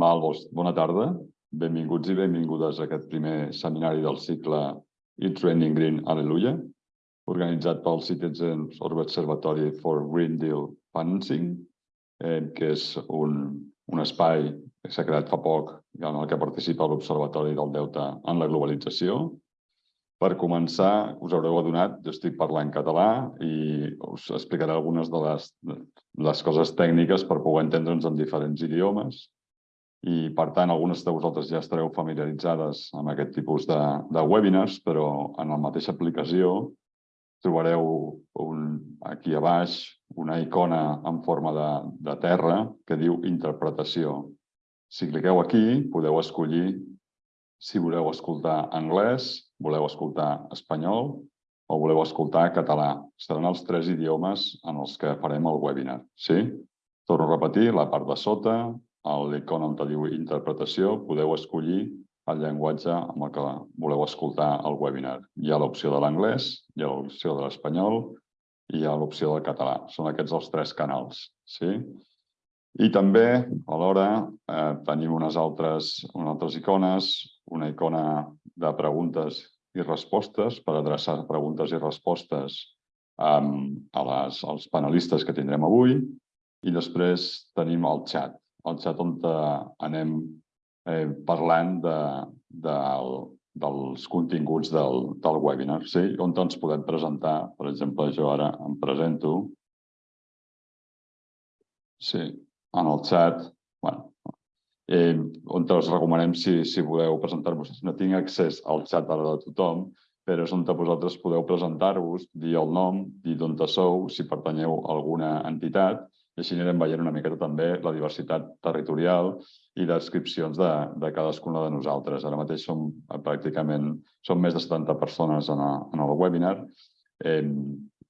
Val, bona tarda. Benvinguts i benvingudes a aquest primer seminari del cicle It's Raining Green, Aleluia, organitzat pel Citizens Observatory for Green Deal Financing, eh, que és un, un espai que s'ha creat fa poc en el que participa l'Observatori del Deute en la globalització. Per començar, us haureu adonat, jo estic parlant català i us explicaré algunes de les, de les coses tècniques per poder entendre'ns en diferents idiomes i, per tant, algunes de vosaltres ja estareu familiaritzades amb aquest tipus de, de webinars, però en la mateixa aplicació trobareu un, aquí a baix una icona en forma de, de terra que diu interpretació. Si cliqueu aquí, podeu escollir si voleu escoltar anglès, voleu escoltar espanyol o voleu escoltar català. Seran els tres idiomes en els que farem el webinar. Sí? Torno a repetir, la part de sota, l'icona on diu interpretació, podeu escollir el llenguatge amb el que voleu escoltar el webinar. Hi ha l'opció de l'anglès, hi ha l'opció de l'espanyol i hi ha l'opció del català. Són aquests els tres canals. Sí? I també, alhora, eh, tenim unes altres, unes altres icones, una icona de preguntes i respostes per adreçar preguntes i respostes um, a les, als panelistes que tindrem avui i després tenim el xat, el xat on anem eh, parlant de, de, dels continguts del, del webinar, sí? on ens podem presentar. Per exemple, jo ara em presento. Sí, en el xat, bueno, eh, on us recomanem si, si voleu presentar-vos. No tinc accés al xat ara de tothom, però és on vosaltres podeu presentar-vos, dir el nom, dir d'on sou, si pertanyeu a alguna entitat, i així anirem veient una miqueta també la diversitat territorial i descripcions de, de cadascuna de nosaltres. Ara mateix som pràcticament som més de 70 persones en, a, en el webinar eh,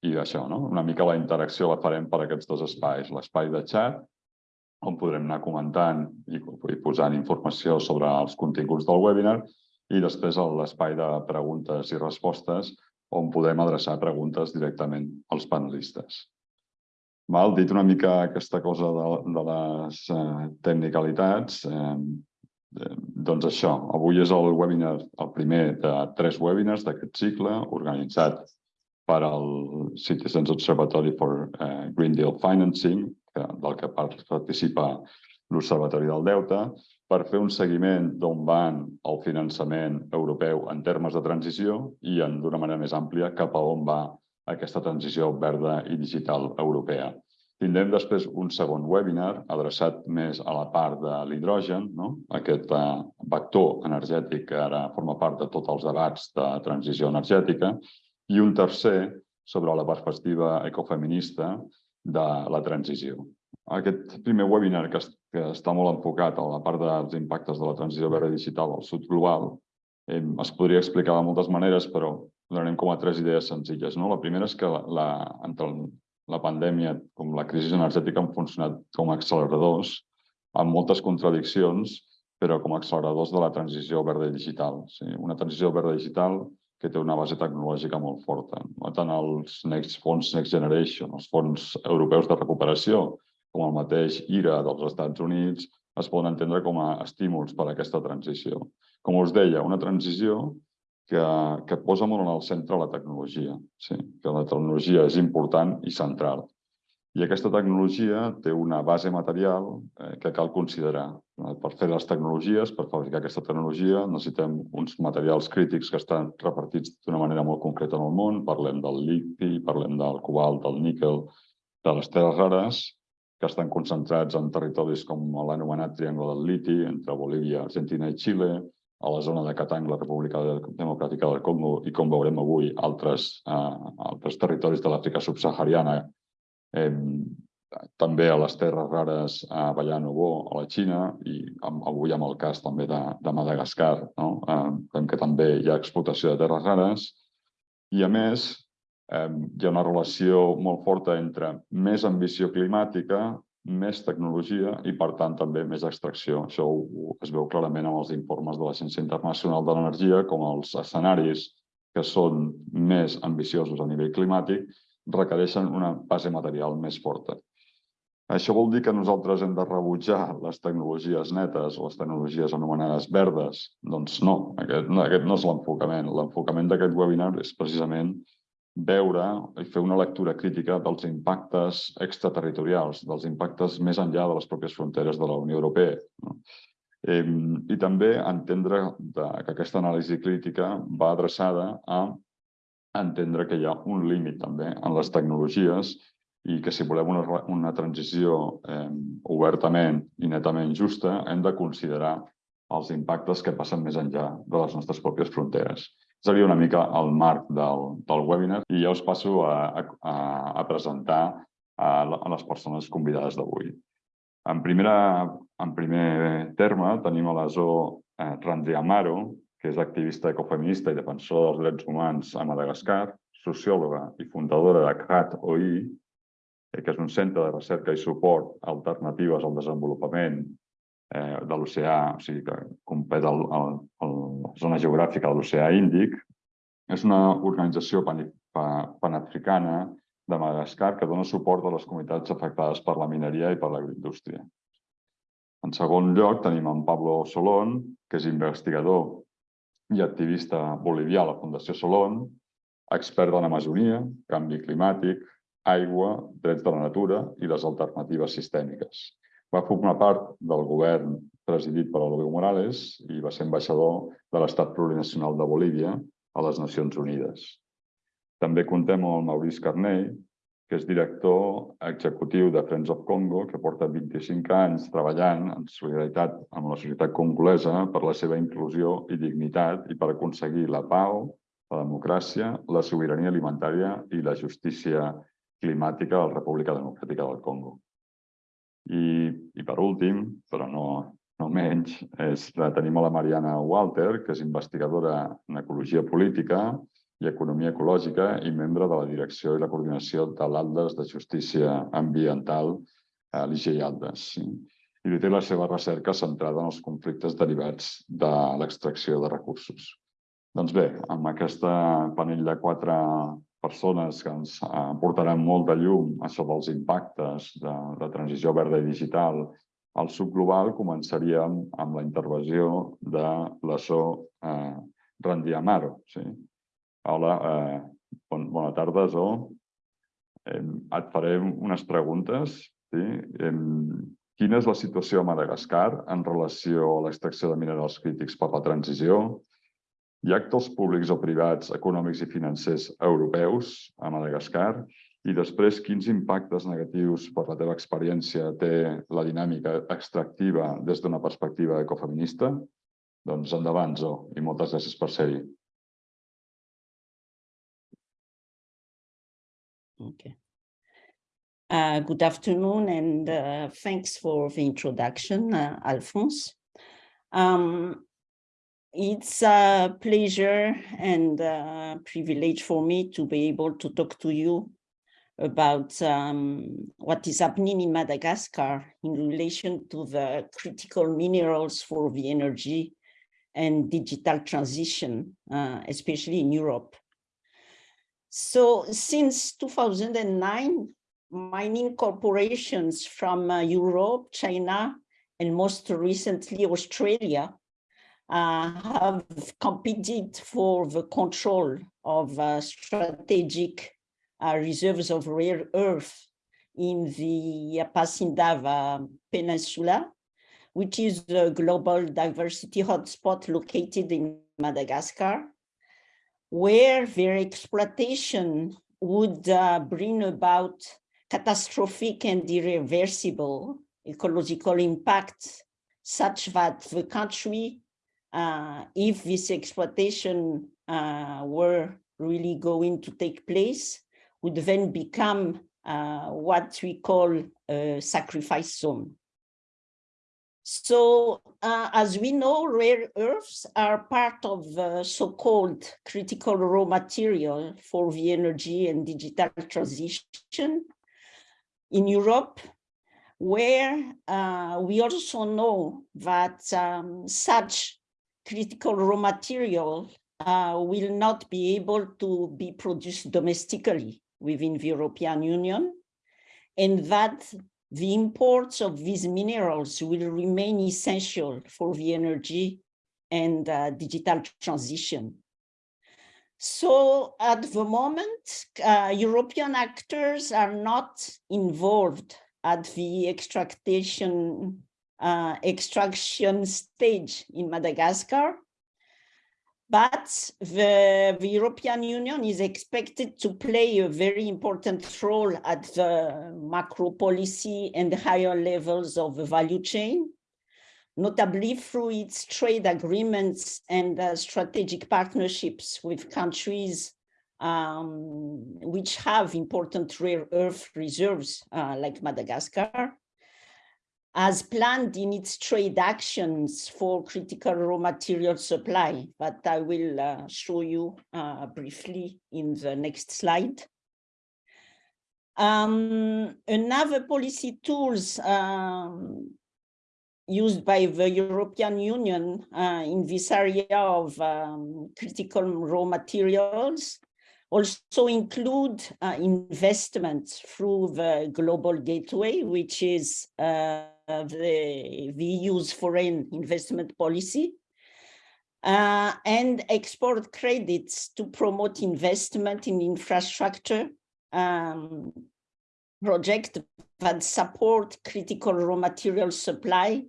i això, no? una mica la interacció la farem per aquests dos espais, l'espai de xat on podrem anar comentant i, i posant informació sobre els continguts del webinar i després l'espai de preguntes i respostes on podem adreçar preguntes directament als panelistes. Val? Dit una mica aquesta cosa de, de les eh, tecnicalitats, eh, eh, doncs això, avui és el webinar, el primer de tres webinars d'aquest cicle organitzat per al Citizens Observatory for eh, Green Deal Financing, que, del que participa l'Observatori del Deute, per fer un seguiment d'on van el finançament europeu en termes de transició i d'una manera més àmplia cap a on va aquesta transició verda i digital europea. Tindrem després un segon webinar adreçat més a la part de l'hidrogen, no? aquest eh, vector energètic que ara forma part de tots els debats de transició energètica, i un tercer sobre la perspectiva ecofeminista de la transició. Aquest primer webinar, que, que està molt enfocat a la part dels impactes de la transició verda digital al sud global, eh, es podria explicar de moltes maneres, però donarem com a tres idees senzilles. No? La primera és que la, la, entre la pandèmia com la crisi energètica han funcionat com a acceleradors amb moltes contradiccions, però com a acceleradors de la transició verda digital. Sí, una transició verda digital que té una base tecnològica molt forta. Tant els Next Fons Next Generation, els fons europeus de recuperació, com el mateix IRA dels Estats Units, es poden entendre com a estímuls per a aquesta transició. Com us deia, una transició que, que posa molt en el centre la tecnologia, sí, que la tecnologia és important i central. I aquesta tecnologia té una base material eh, que cal considerar. Per fer les tecnologies, per fabricar aquesta tecnologia, necessitem uns materials crítics que estan repartits d'una manera molt concreta en el món. Parlem del liti, parlem del cobalt, del níquel, de les terres rares, que estan concentrats en territoris com l'anomenat Triangle del Liti, entre Bolívia, Argentina i Xile, a la zona de Catang, la República Democràtica del Congo, i com veurem avui, altres, eh, altres territoris de l'Àfrica subsahariana eh, també a les terres rares a Ballanovo, a la Xina, i amb, avui amb el cas també de, de Madagascar, no? eh, que també hi ha explotació de terres rares. I a més, eh, hi ha una relació molt forta entre més ambició climàtica, més tecnologia i, per tant, també més extracció. Això es veu clarament amb els informes de l'Agència Internacional de l'Energia, com els escenaris que són més ambiciosos a nivell climàtic requereixen una base material més forta. Això vol dir que nosaltres hem de rebutjar les tecnologies netes o les tecnologies anomenades verdes? Doncs no, aquest no, aquest no és l'enfocament. L'enfocament d'aquest webinar és precisament veure i fer una lectura crítica dels impactes extraterritorials, dels impactes més enllà de les pròpies fronteres de la Unió Europea. No? I també entendre que aquesta anàlisi crítica va adreçada a entendre que hi ha un límit també en les tecnologies i que si volem una, una transició eh, obertament i netament justa, hem de considerar els impactes que passen més enllà de les nostres pròpies fronteres. Seria una mica el marc del, del webinar i ja us passo a, a, a presentar a, les persones convidades d'avui. En, primera, en primer terme tenim a la Zo eh, Randi Amaro, que és activista ecofeminista i defensora dels drets humans a Madagascar, sociòloga i fundadora de CAT OI, Eh, que és un centre de recerca i suport a alternatives al desenvolupament eh, de l'oceà, o sigui que compet el, la zona geogràfica de l'oceà Índic. És una organització pan, panafricana de Madagascar que dona suport a les comunitats afectades per la mineria i per l'agroindústria. En segon lloc tenim en Pablo Solón, que és investigador i activista bolivià a la Fundació Solón, expert de l'Amazonia, canvi climàtic, aigua, drets de la natura i les alternatives sistèmiques. Va formar part del govern presidit per Evo Morales i va ser ambaixador de l'Estat Plurinacional de Bolívia a les Nacions Unides. També contem amb el Maurice Carney, que és director executiu de Friends of Congo, que porta 25 anys treballant en solidaritat amb la societat congolesa per la seva inclusió i dignitat i per aconseguir la pau, la democràcia, la sobirania alimentària i la justícia climàtica de la República Democràtica del Congo. I, i per últim, però no, no menys, és, tenim a la Mariana Walter, que és investigadora en ecologia política i economia ecològica i membre de la direcció i la coordinació de l'Aldes de Justícia Ambiental a l'IGE Aldes. I té la seva recerca centrada en els conflictes derivats de l'extracció de recursos. Doncs bé, amb aquesta panell de quatre persones que ens portaran molt de llum sobre els impactes de, de transició verda i digital al subglobal, començaríem amb la intervenció de la So eh, Randiamaro. Sí? Hola, eh, bon, bona tarda, So. Eh, et faré unes preguntes. Sí? Eh, quina és la situació a Madagascar en relació a l'extracció de minerals crítics per la transició? Hi ha actors públics o privats, econòmics i financers europeus a Madagascar i després quins impactes negatius per la teva experiència té la dinàmica extractiva des d'una perspectiva ecofeminista? Doncs endavant, Zo, i moltes gràcies per ser-hi. Okay. Uh, good afternoon and uh, thanks for the introduction, uh, Alphonse. Um, It's a pleasure and a privilege for me to be able to talk to you about um, what is happening in Madagascar in relation to the critical minerals for the energy and digital transition, uh, especially in Europe. So since 2009, mining corporations from uh, Europe, China, and most recently Australia have competed for the control of uh, strategic uh, reserves of rare earth in the Ampasindava Peninsula, which is a global diversity hotspot located in Madagascar, where their exploitation would uh, bring about catastrophic and irreversible ecological impact such that the country uh, if this exploitation uh, were really going to take place, would then become uh, what we call a sacrifice zone. So uh, as we know, rare earths are part of so-called critical raw material for the energy and digital transition in Europe, where uh, we also know that um, such critical raw material uh, will not be able to be produced domestically within the European Union, and that the imports of these minerals will remain essential for the energy and uh, digital transition. So at the moment, uh, European actors are not involved at the extraction, uh, extraction stage in Madagascar. But the, the, European Union is expected to play a very important role at the macro policy and higher levels of the value chain, notably through its trade agreements and uh, strategic partnerships with countries um, which have important rare earth reserves uh, like Madagascar, as planned in its trade actions for critical raw material supply, but I will uh, show you uh, briefly in the next slide. Um, another policy tools um, used by the European Union uh, in this area of um, critical raw materials also include uh, investments through the Global Gateway, which is uh, the, the EU's foreign investment policy, uh, and export credits to promote investment in infrastructure um, that support critical raw material supply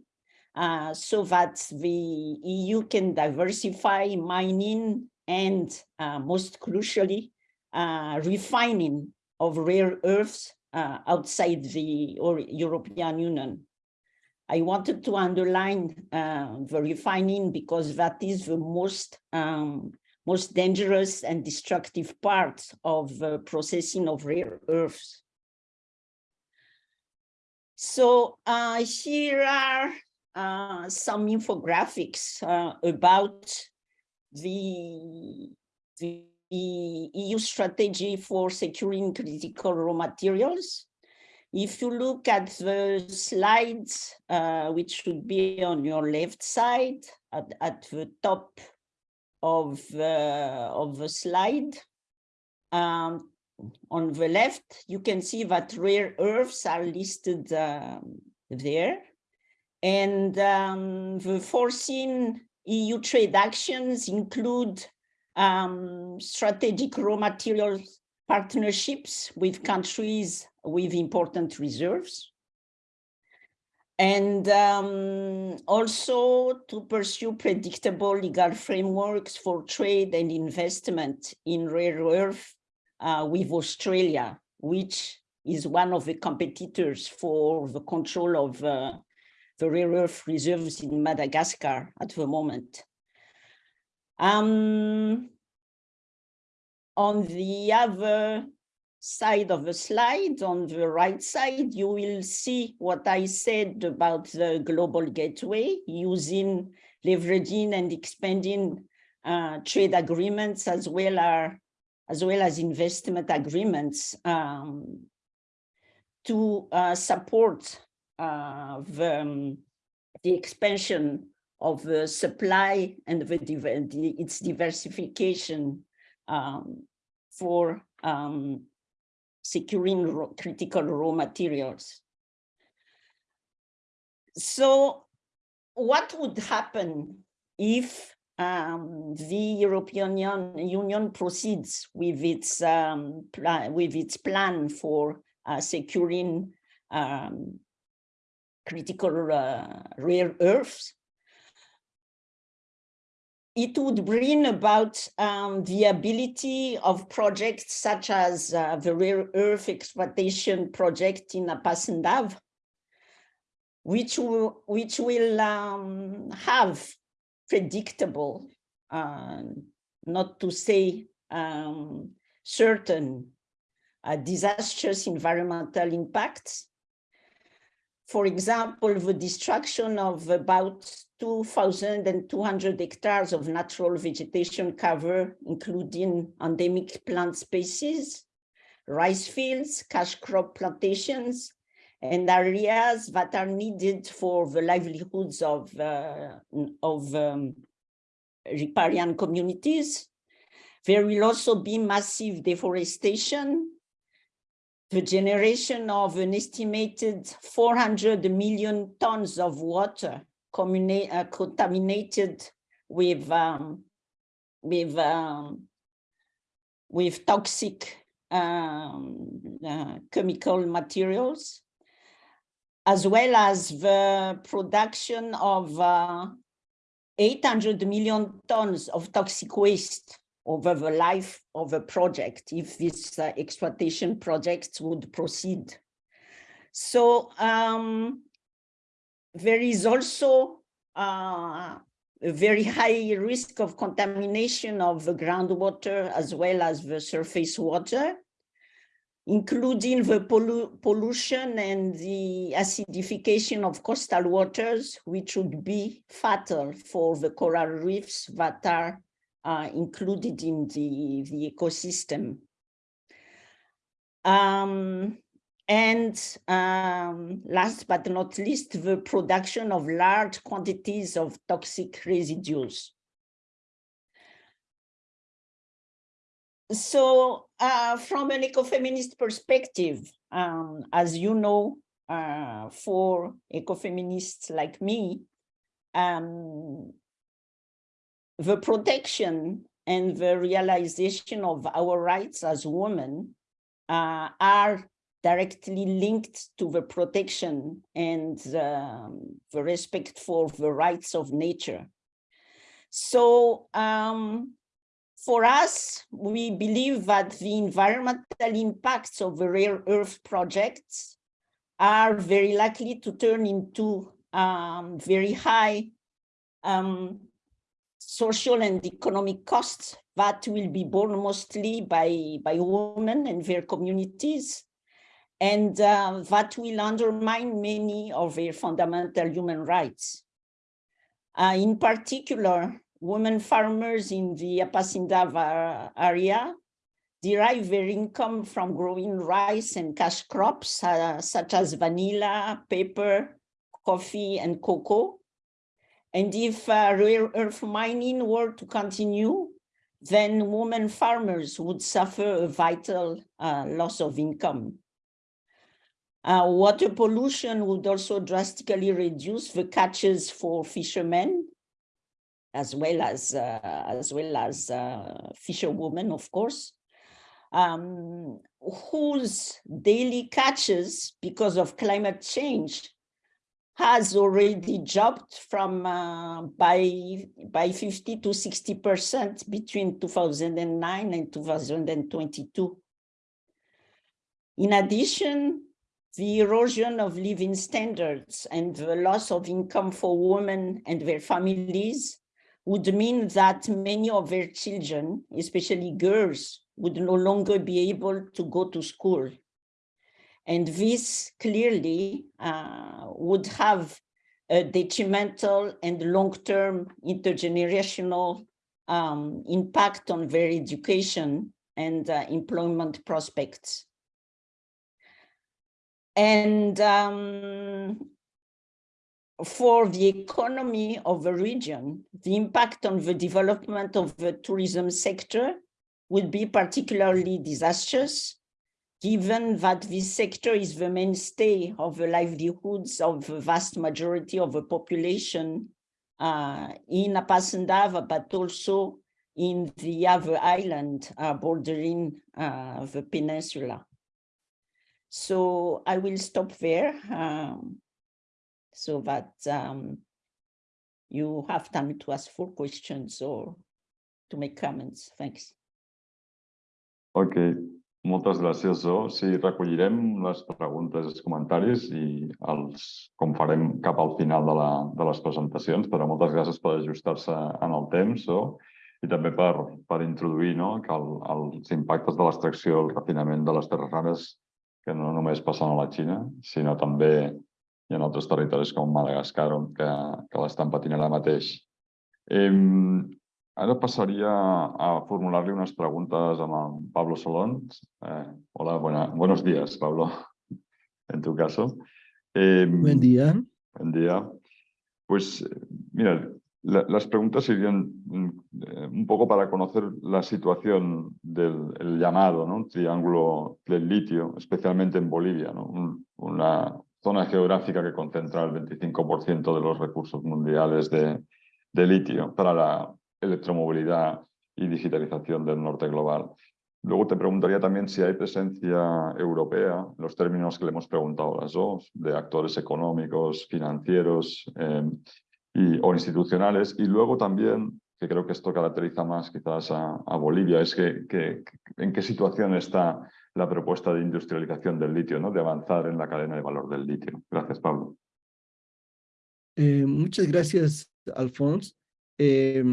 uh, so that the EU can diversify mining and uh, most crucially, uh, refining of rare earths uh, outside the European Union. I wanted to underline uh, the refining because that is the most um, most dangerous and destructive part of the processing of rare earths. So uh, here are uh, some infographics uh, about the, the EU strategy for securing critical raw materials. If you look at the slides, uh, which should be on your left side, at, at the top of, uh, of the slide, um, on the left, you can see that rare earths are listed um, there. And um, the foreseen EU trade actions include um, strategic raw materials partnerships with countries with important reserves. And um, also to pursue predictable legal frameworks for trade and investment in rare earth uh, with Australia, which is one of the competitors for the control of uh, the rare earth reserves in Madagascar at the moment. Um, on the other side of the slide, on the right side, you will see what I said about the global gateway using leveraging and expanding uh, trade agreements as well as as well as investment agreements um, to uh, support uh, the, um, the expansion of the supply and the, the its diversification um, for um, securing raw, critical raw materials. So what would happen if um, the European Union proceeds with its um, with its plan for uh, securing um, critical uh, rare earths, it would bring about um, the ability of projects such as uh, the rare earth exploitation project in Ampasindava, which will, which will um, have predictable, uh, not to say um, certain, uh, disastrous environmental impacts. For example, the destruction of about 2,200 hectares of natural vegetation cover, including endemic plant species, rice fields, cash crop plantations, and areas that are needed for the livelihoods of, uh, of um, riparian communities. There will also be massive deforestation the generation of an estimated 400 million tons of water uh, contaminated with um, with um, with toxic um, uh, chemical materials, as well as the production of uh, 800 million tons of toxic waste over the life of a project if this uh, exploitation project would proceed. So um, there is also uh, a very high risk of contamination of the groundwater as well as the surface water, including the pollu pollution and the acidification of coastal waters, which would be fatal for the coral reefs that are uh, included in the, the ecosystem. Um, and um, last but not least, the production of large quantities of toxic residues. So uh, from an ecofeminist perspective, um, as you know, uh, for ecofeminists like me, um, the protection and the realization of our rights as women uh, are directly linked to the protection and um, the respect for the rights of nature. So um, for us, we believe that the environmental impacts of the rare earth projects are very likely to turn into um, very high um, social and economic costs that will be borne mostly by, by women and their communities and uh, that will undermine many of their fundamental human rights. Uh, in particular, women farmers in the Ampasindava area derive their income from growing rice and cash crops uh, such as vanilla, pepper, coffee, and cocoa. And if uh, rare earth mining were to continue, then women farmers would suffer a vital uh, loss of income. Uh, water pollution would also drastically reduce the catches for fishermen, as well as uh, as well as uh, fisherwomen, of course, um, whose daily catches, because of climate change, has already dropped from uh, by by 50 to 60 percent between 2009 and 2022. In addition, the erosion of living standards and the loss of income for women and their families would mean that many of their children, especially girls, would no longer be able to go to school. And this clearly uh, would have a detrimental and long-term intergenerational um, impact on their education and uh, employment prospects. And um, for the economy of the region, the impact on the development of the tourism sector would be particularly disastrous, given that this sector is the mainstay of the livelihoods of the vast majority of the population uh, in Ampasindava, but also in the other island uh, bordering uh, the peninsula. So I will stop there um, so that um, you have time to ask for questions or to make comments. Thanks. Ok, moltes gràcies, Zo. Sí, recollirem les preguntes i els comentaris i els, com farem cap al final de, la, de les presentacions, però moltes gràcies per ajustar-se en el temps, Zo, i també per, per introduir no, que el, els impactes de l'extracció, el refinament de les terres rares que no només passen a la Xina, sinó també hi ha altres territoris com Madagascar que, que l'estan patint ara mateix. Eh, ara passaria a formular-li unes preguntes amb el Pablo Solons. Eh, hola, buena, buenos días, Pablo, en tu caso. Eh, buen día. Buen día. Pues, mira, las preguntas irían mm, eh, un poco para conocer la situación del llamado triángulo del litio, especialmente en Bolivia, una zona geográfica que concentra el 25% de los recursos mundiales de, de litio para la electromovilidad y digitalización del norte global. Luego te preguntaría también si hay presencia europea, los términos que le hemos preguntado a las dos, de actores económicos, financieros eh, y, o institucionales. Y luego también, que creo que esto caracteriza más quizás a, Bolivia, es que, que, en qué situación está la propuesta de industrialización del litio, ¿no? de avanzar en la cadena de valor del litio. Gracias, Pablo. Eh, muchas gracias, Alfonso. Eh,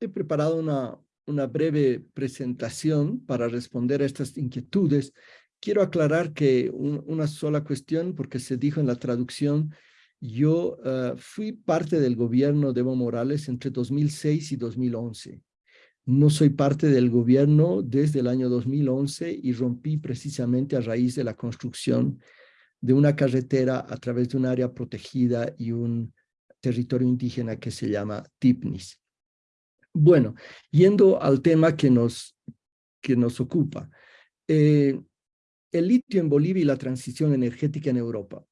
he preparado una, una breve presentación para responder a estas inquietudes. Quiero aclarar que una sola cuestión, porque se dijo en la traducción, yo ah, fui parte del gobierno de Evo Morales entre 2006 y 2011. No soy parte del gobierno desde el año 2011 y rompí precisamente a raíz de la construcción de una carretera a través de un área protegida y un territorio indígena que se llama Tipnis. Bueno, yendo al tema que nos, que nos ocupa. Eh, el litio en Bolivia y la transición energética en Europa.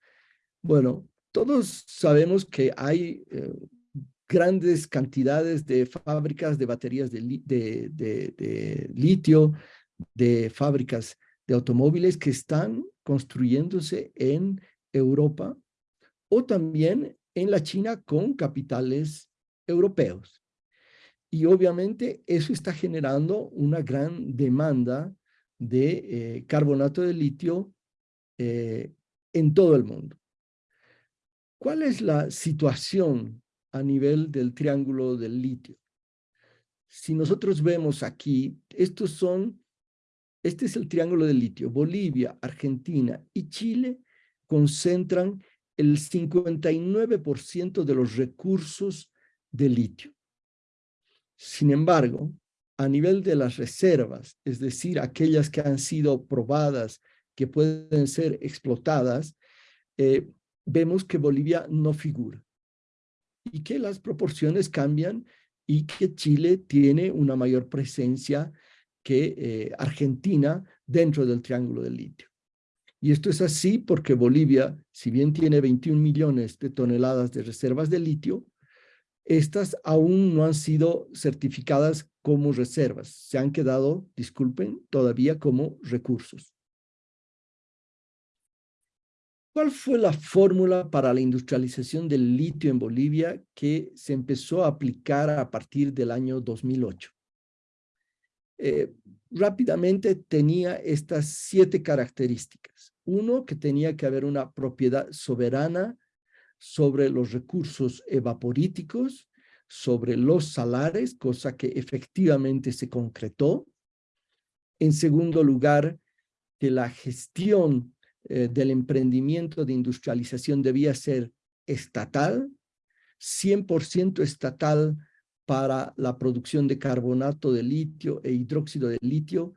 Bueno, todos sabemos que hay eh, grandes cantidades de fábricas de baterías de, litio, de fábricas de automóviles que están construyéndose en Europa o también en la China con capitales europeos. Y obviamente eso está generando una gran demanda de eh, carbonato de litio eh, en todo el mundo. ¿Cuál es la situación a nivel del triángulo del litio? Si nosotros vemos aquí, estos son, este es el triángulo del litio. Bolivia, Argentina y Chile concentran el 59% de los recursos de litio. Sin embargo, a nivel de las reservas, es decir, aquellas que han sido probadas, que pueden ser explotadas, eh, vemos que Bolivia no figura y que las proporciones cambian y que Chile tiene una mayor presencia que eh, Argentina dentro del triángulo del litio. Y esto es así porque Bolivia, si bien tiene 21 millones de toneladas de reservas de litio, estas aún no han sido certificadas como reservas. Se han quedado, disculpen, todavía como recursos. ¿Cuál fue la fórmula para la industrialización del litio en Bolivia que se empezó a aplicar a partir del año 2008? Eh, rápidamente tenía estas siete características. Uno, que tenía que haber una propiedad soberana sobre los recursos evaporíticos, sobre los salares, cosa que efectivamente se concretó. En segundo lugar, que la gestión eh, del emprendimiento de industrialización debía ser estatal, 100% estatal para la producción de carbonato de litio e hidróxido de litio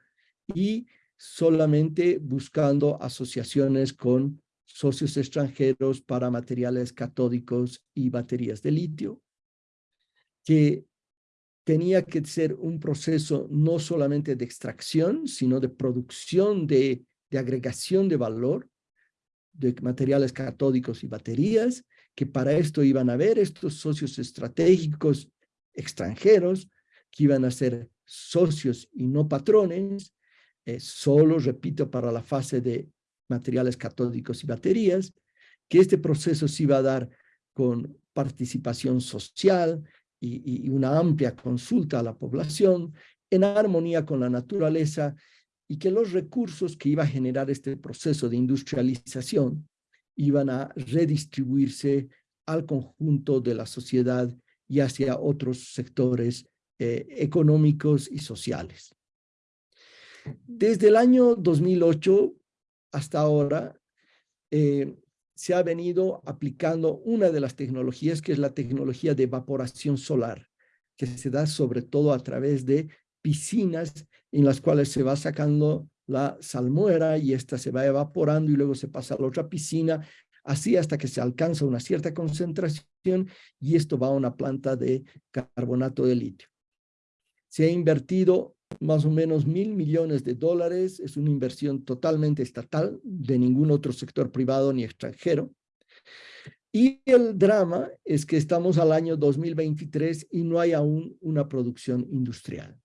y solamente buscando asociaciones con socios extranjeros para materiales catódicos y baterías de litio, que tenía que ser un proceso no solamente de extracción, sino de producción de, de agregación de valor de materiales catódicos y baterías, que para esto iban a haber estos socios estratégicos extranjeros, que iban a ser socios y no patrones, eh, solo, repito, para la fase de materiales catódicos y baterías, que este proceso se iba a dar con participación social y, una amplia consulta a la población, en armonía con la naturaleza, y que los recursos que iba a generar este proceso de industrialización iban a redistribuirse al conjunto de la sociedad y hacia otros sectores eh, económicos y sociales. Desde el año 2008 hasta ahora eh, se ha venido aplicando una de las tecnologías que es la tecnología de evaporación solar, que se da sobre todo a través de piscinas en las cuales se va sacando la salmuera y esta se va evaporando y luego se pasa a la otra piscina así hasta que se alcanza una cierta concentración y esto va a una planta de carbonato de litio. Se ha invertido más o menos mil millones de dólares, es una inversión totalmente estatal, de ningún otro sector privado ni extranjero. Y el drama es que estamos al año 2023 y no hay aún una producción industrial.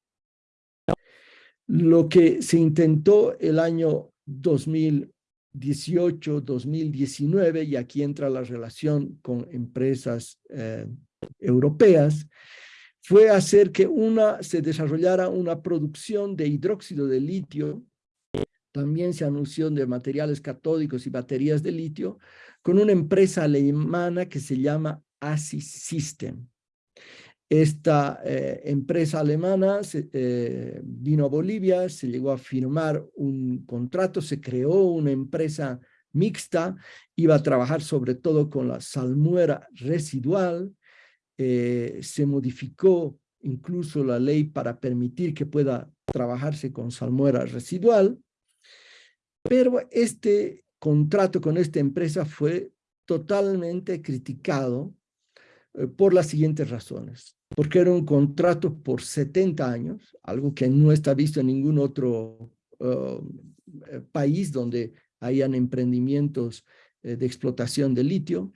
Lo que se intentó el año 2018, 2019, y aquí entra la relación con empresas eh, europeas, fue hacer que una, se desarrollara una producción de hidróxido de litio, también se anunció de materiales catódicos y baterías de litio, con una empresa alemana que se llama ASIS System. Esta eh, empresa alemana eh, vino a Bolivia, se llegó a firmar un contrato, se creó una empresa mixta, iba a trabajar sobre todo con la salmuera residual, eh, se modificó incluso la ley para permitir que pueda trabajarse con salmuera residual, pero este contrato con esta empresa fue totalmente criticado por las siguientes razones. Porque era un contrato por 70 años, algo que no está visto en ningún otro uh, eh, país donde hayan emprendimientos de explotación de litio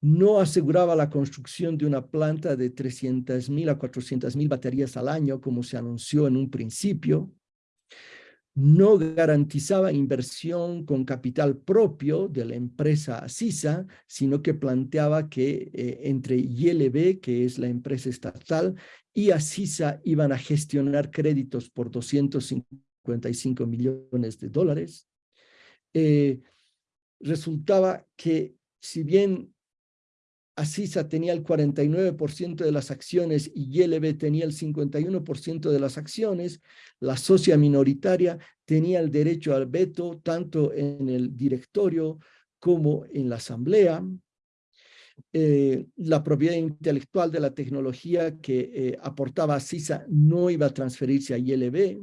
no aseguraba la construcción de una planta de 300.000 a 400.000 baterías al año, como se anunció en un principio, no garantizaba inversión con capital propio de la empresa CISA, sino que planteaba que eh, entre ILB, que es la empresa estatal, y ACISA iban a gestionar créditos por 255 millones de dólares. Eh, resultaba que si bien Asisa tenía el 49% de las acciones y YLB tenía el 51% de las acciones, la socia minoritaria tenía el derecho al veto tanto en el directorio como en la asamblea. Eh, la propiedad intelectual de la tecnología que eh, aportaba Asisa no iba a transferirse a YLB.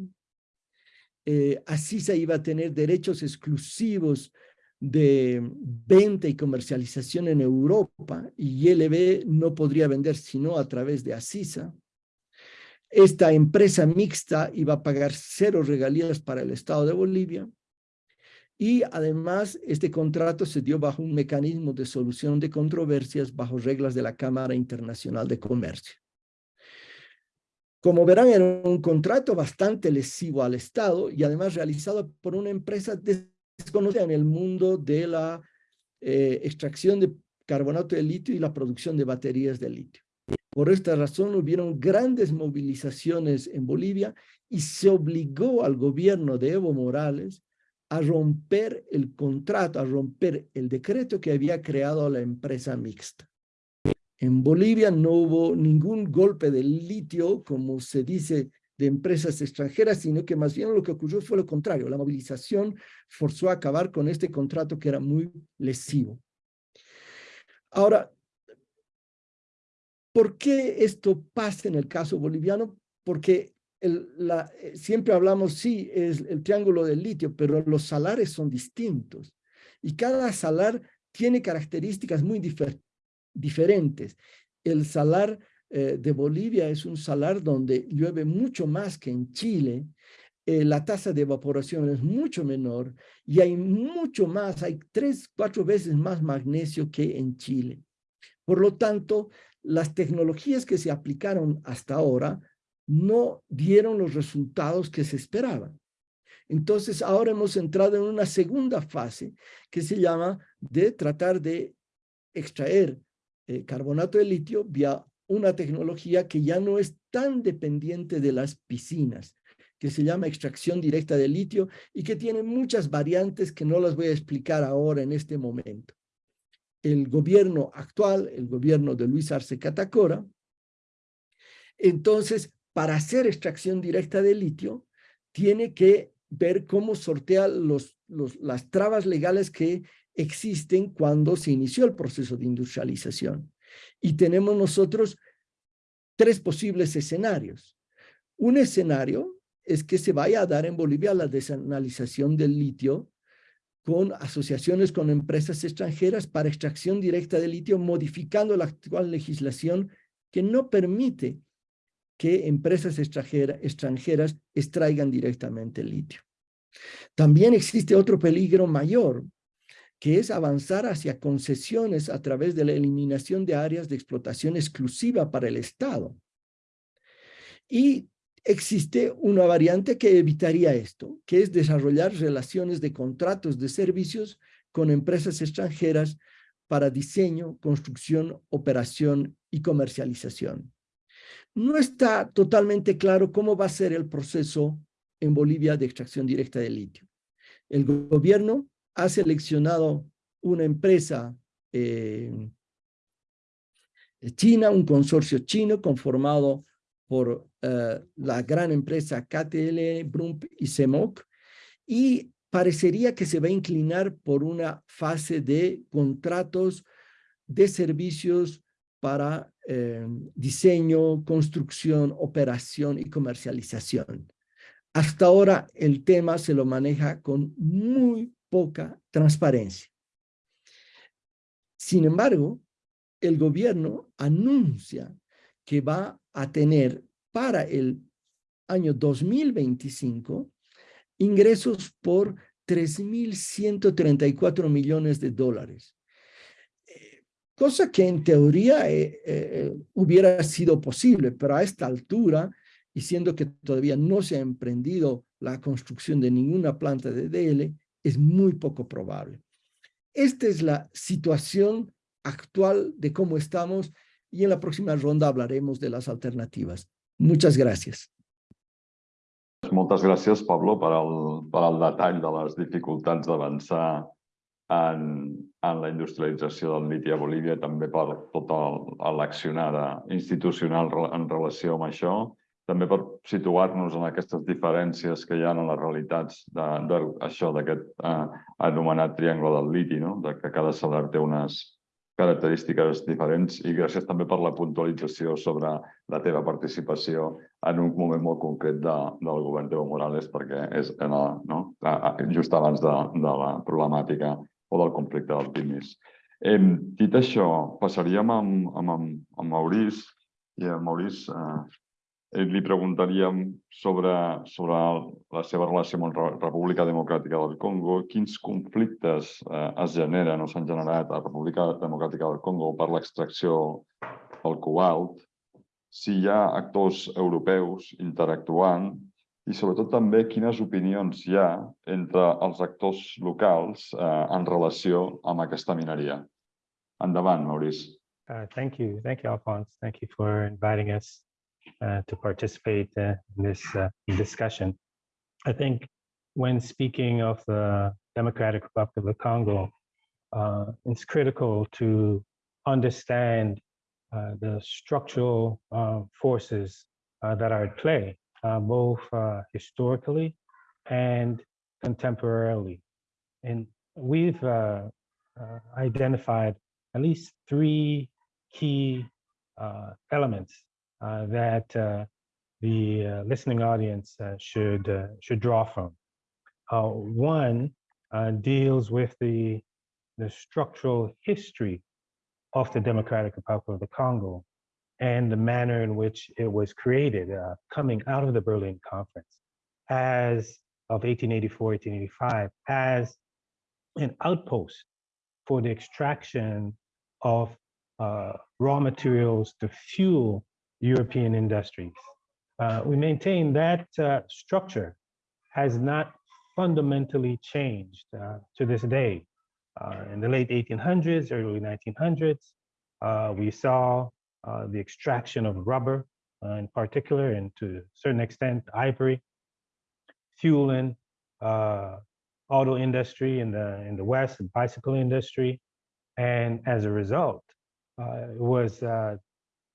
Eh, Asisa iba a tener derechos exclusivos de venta y comercialización en Europa y ILB no podría vender sino a través de Asisa. Esta empresa mixta iba a pagar cero regalías para el Estado de Bolivia y además este contrato se dio bajo un mecanismo de solución de controversias bajo reglas de la Cámara Internacional de Comercio. Como verán, era un contrato bastante lesivo al Estado y además realizado por una empresa de desconocida en el mundo de la eh, extracción de carbonato de litio y la producción de baterías de litio. Por esta razón hubieron grandes movilizaciones en Bolivia y se obligó al gobierno de Evo Morales a romper el contrato, a romper el decreto que había creado la empresa mixta. En Bolivia no hubo ningún golpe de litio, como se dice de empresas extranjeras, sino que más bien lo que ocurrió fue lo contrario. La movilización forzó a acabar con este contrato que era muy lesivo. Ahora, ¿por qué esto pasa en el caso boliviano? Porque la, eh, siempre hablamos, sí, es el triángulo del litio, pero los salares son distintos. Y cada salar tiene características muy diferentes. El salar eh, de Bolivia es un salar donde llueve mucho más que en Chile, eh, la tasa de evaporación es mucho menor y hay mucho más, hay tres, cuatro veces más magnesio que en Chile. Por lo tanto, las tecnologías que se aplicaron hasta ahora no dieron los resultados que se esperaban. Entonces, ahora hemos entrado en una segunda fase que se llama de tratar de extraer eh, carbonato de litio vía una tecnología que ya no es tan dependiente de las piscinas, que se llama extracción directa de litio y que tiene muchas variantes que no las voy a explicar ahora en este momento. El gobierno actual, el gobierno de Luis Arce Catacora, entonces, para hacer extracción directa de litio, tiene que ver cómo sortea los, las trabas legales que existen cuando se inició el proceso de industrialización. Y tenemos nosotros tres posibles escenarios. Un escenario es que se vaya a dar en Bolivia la desanalización del litio con asociaciones con empresas extranjeras para extracción directa de litio, modificando la actual legislación que no permite que empresas extranjera- extranjeras extraigan directamente el litio. También existe otro peligro mayor, que es avanzar hacia concesiones a través de la eliminación de áreas de explotación exclusiva para el Estado. Y existe una variante que evitaría esto, que es desarrollar relaciones de contratos de servicios con empresas extranjeras para diseño, construcción, operación y comercialización. No está totalmente claro cómo va a ser el proceso en Bolivia de extracción directa de litio. El gobierno ha seleccionado una empresa eh, china, un consorcio chino conformado por eh, la gran empresa KTL, Brump y CEMOC, y parecería que se va a inclinar por una fase de contratos de servicios para eh, diseño, construcción, operación y comercialización. Hasta ahora el tema se lo maneja con muy poca transparencia. Sin embargo, el gobierno anuncia que va a tener para el año 2025 ingresos por 3.134 millones de dólares. Eh, Cosa que en teoría eh, eh, hubiera sido posible, pero a esta altura, y siendo que todavía no se ha emprendido la construcción de ninguna planta de DL, es muy poco probable. Esta es la situación actual de cómo estamos y en la próxima ronda hablaremos de las alternativas. Muchas gracias. Moltes gràcies, Pablo, per al, per al detall de les dificultats d'avançar en, en la industrialització del liti a Bolívia i també per tot l'accionar institucional en relació amb això, també per situar-nos en aquestes diferències que hi ha en les realitats de- de- això d'aquest eh, anomenat triangle del liti, no? de que cada solar té unes característiques diferents i gràcies també per la puntualització sobre la teva participació en un moment molt concret de, del govern d'Evo Morales perquè és en la, no? Just abans de, de la problemàtica o del conflicte del Timis. Eh, dit això, passaríem amb, amb, amb, Maurice i eh, eh, li preguntaríem sobre, sobre la seva relació amb la Re- República Democràtica del Congo, quins conflictes eh, es generen o s'han generat a la República Democràtica del Congo per l'extracció del cobalt, si hi ha actors europeus interactuant i sobretot també quines opinions hi ha entre els actors locals eh, en relació amb aquesta mineria. Endavant, Maurice. Uh, thank you. Thank you, Alphonse. Thank you for inviting us to participate uh, in this uh, discussion. I think when speaking of the Democratic Republic of the Congo, uh, it's critical to understand uh, the structural uh, forces uh, that are at play, uh, both uh, historically and contemporarily. And we've uh, uh, identified at least three key uh, elements uh, that uh, the uh, listening audience uh, should uh, should draw from. Uh, one uh, deals with the the structural history of the Democratic Republic of the Congo and the manner in which it was created, uh, coming out of the Berlin Conference as of 1884, 1885, as an outpost for the extraction of uh, raw materials to fuel European industries. Uh, we maintain that uh, structure has not fundamentally changed uh, to this day. Uh, in the late 1800s, early 1900s, uh, we saw uh, the extraction of rubber in particular, and to a certain extent, ivory, fueling auto industry in the in the West, the bicycle industry, and as a result, it was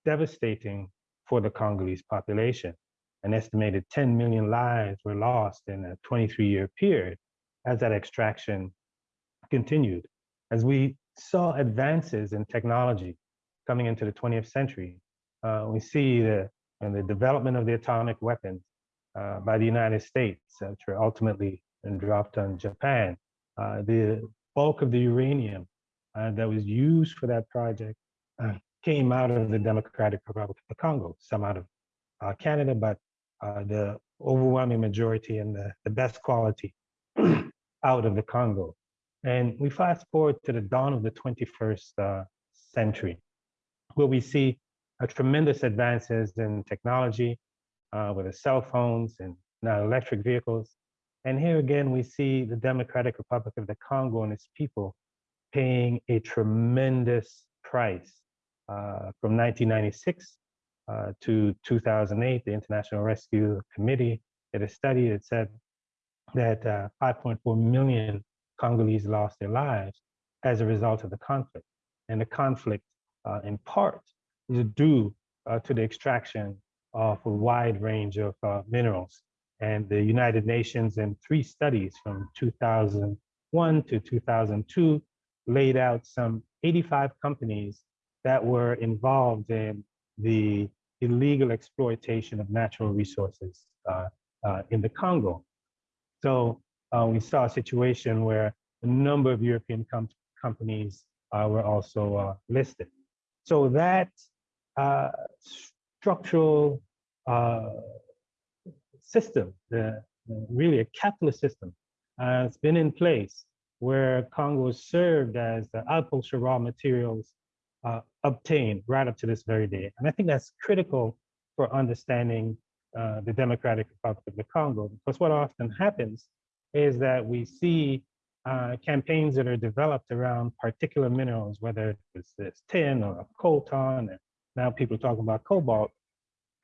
devastating for the Congolese population. An estimated 10 million lives were lost in a 23-year period as that extraction continued. As we saw advances in technology coming into the 20th century, uh, we see the, and the development of the atomic weapons uh, by the United States, which were ultimately dropped on Japan, uh, the bulk of the uranium uh, that was used for that project uh, came out of the Democratic Republic of the Congo, some out of uh, Canada, but uh, the overwhelming majority and the, the best quality out of the Congo. And we fast forward to the dawn of the 21st uh, century, where we see a tremendous advances in technology, uh, with the cell phones and now electric vehicles. And here again, we see the Democratic Republic of the Congo and its people paying a tremendous price uh, from 1996 uh, to 2008. The International Rescue Committee did a study that said that uh, 5.4 million Congolese lost their lives as a result of the conflict. And the conflict, uh, in part, is due uh, to the extraction of a wide range of uh, minerals. And the United Nations in three studies from 2001 to 2002 laid out some 85 companies that were involved in the illegal exploitation of natural resources uh, uh, in the Congo. So uh, we saw a situation where a number of European com companies uh, were also uh, listed. So that uh, structural system, the, really a capitalist system, has been in place where Congo served as the outpost for raw materials uh, obtained right up to this very day. And I think that's critical for understanding uh, the Democratic Republic of the Congo, because what often happens is that we see uh, campaigns that are developed around particular minerals, whether it's, tin or coltan, and now people are talking about cobalt.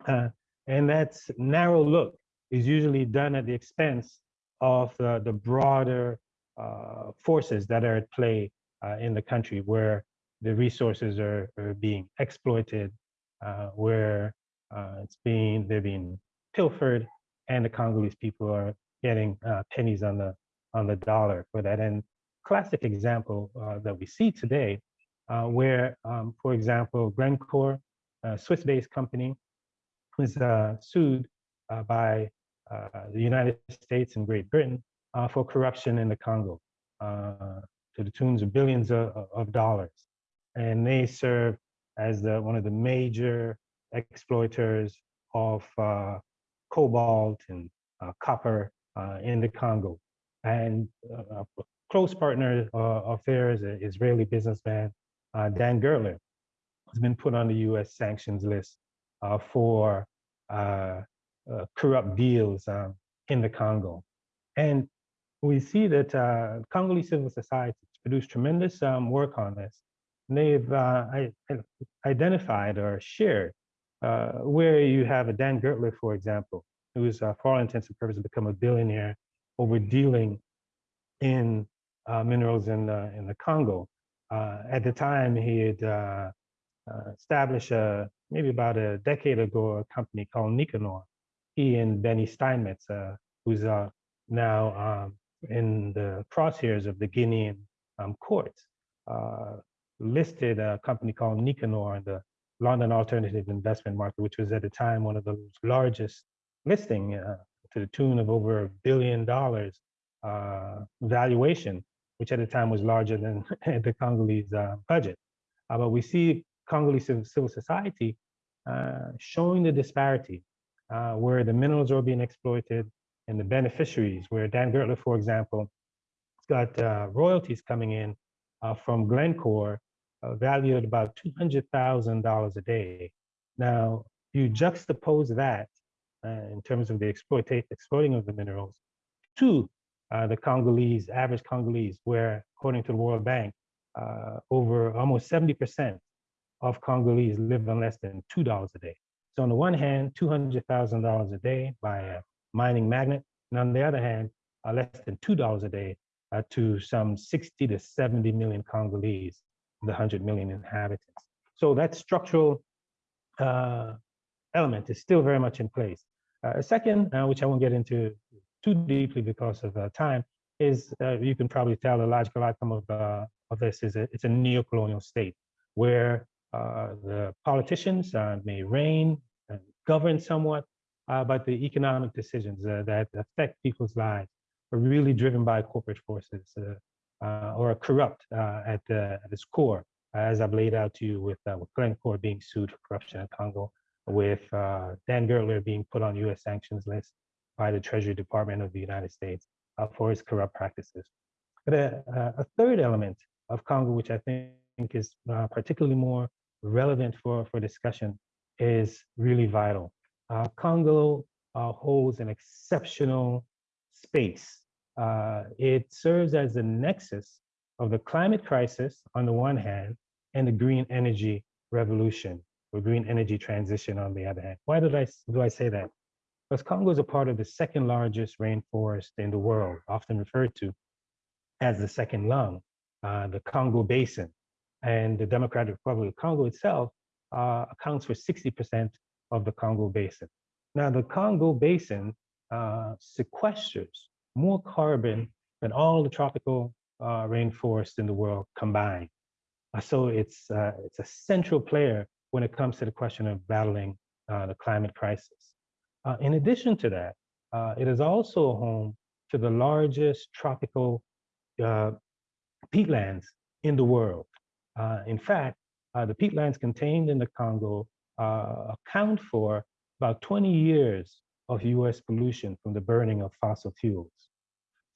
Uh, and that's narrow look is usually done at the expense of the, the broader uh, forces that are at play uh, in the country where the resources are, are being exploited, uh, where uh, it's being, they're being pilfered and the Congolese people are getting uh, pennies on the on the dollar for that. And classic example uh, that we see today, uh, where, um, for example, Glencore, a Swiss-based company, was uh, sued uh, by uh, the United States and Great Britain for corruption in the Congo to the tunes of billions of, of dollars. And they serve as the, one of the major exploiters of cobalt and copper uh, in the Congo. And uh, a close partner uh, of theirs, an Israeli businessman, Dan Gertler, has been put on the US sanctions list for corrupt deals um, in the Congo. And we see that uh, Congolese civil society has produced tremendous um, work on this. They've uh, identified or shared uh, where you have a Dan Gertler, for example, who's uh, for all intents and purposes become a billionaire over dealing in uh, minerals in the, in the Congo. Uh, at the time, he had uh, uh, established a, maybe about a decade ago a company called Nikanor. He and Benny Steinmetz, uh, who's now um, in the crosshairs of the Guinean um, courts, listed a company called Nikanor in the London alternative investment market, which was at the time one of the largest listing uh, to the tune of over a billion dollars uh, valuation, which at the time was larger than the Congolese uh, budget. Uh, but we see Congolese civil society uh, showing the disparity uh, where the minerals are being exploited and the beneficiaries, where Dan Gertler, for example, got royalties coming in from Glencore valued at about $200,000 a day. Now, if you juxtapose that uh, in terms of the exploiting of the minerals to uh, the Congolese, average Congolese, where according to the World Bank, uh, over almost 70% of Congolese live on less than $2 a day. So on the one hand, $200,000 a day by a mining magnate, and on the other hand, uh, less than $2 a day uh, to some 60 to 70 million Congolese, the 100 million inhabitants. So that structural uh, element is still very much in place. Uh, a second, uh, which I won't get into too deeply because of uh, time, is you can probably tell the logical outcome of, of this is a, it's a neo-colonial state where the politicians may reign and govern somewhat, but the economic decisions that affect people's lives are really driven by corporate forces uh, uh, or corrupt uh, at, the, at its core, as I've laid out to you with, uh, with Glencore being sued for corruption in Congo, with uh, Dan Gertler being put on US sanctions list by the Treasury Department of the United States uh, for his corrupt practices. But a, a third element of Congo, which I think is particularly more relevant for, for discussion, is really vital. Congo holds an exceptional space. Uh, it serves as a nexus of the climate crisis on the one hand and the green energy revolution or green energy transition on the other hand. Why did I, do I say that? Because Congo is a part of the second largest rainforest in the world, often referred to as the second lung, uh, the Congo Basin. And the Democratic Republic of Congo itself uh, accounts for 60% of the Congo Basin. Now, the Congo Basin uh, sequesters more carbon than all the tropical uh, rainforests in the world combined. Uh, so it's, uh, it's a central player when it comes to the question of battling uh, the climate crisis. Uh, in addition to that, it is also home to the largest tropical peatlands in the world. in fact, the peatlands contained in the Congo account for about 20 years of US pollution from the burning of fossil fuels.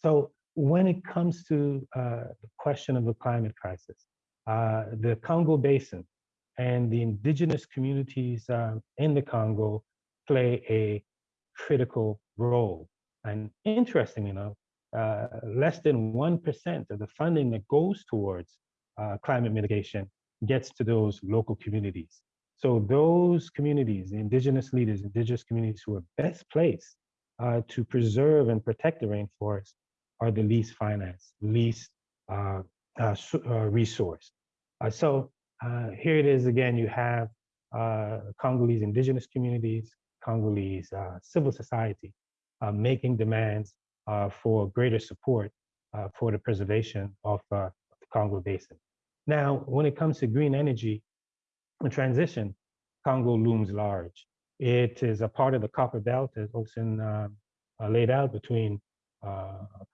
So when it comes to uh, the question of the climate crisis, uh, the Congo Basin and the indigenous communities uh, in the Congo play a critical role. And interestingly enough, uh, less than 1% of the funding that goes towards uh, climate mitigation gets to those local communities. So those communities, the indigenous leaders, indigenous communities who are best placed uh, to preserve and protect the rainforest are the least financed, least uh, uh, uh resourced. Uh, so uh, here it is again, you have Congolese indigenous communities, Congolese civil society making demands for greater support for the preservation of the Congo Basin. Now, when it comes to green energy, and transition, Congo looms large. It is a part of the copper belt, as Olsen uh, laid out, between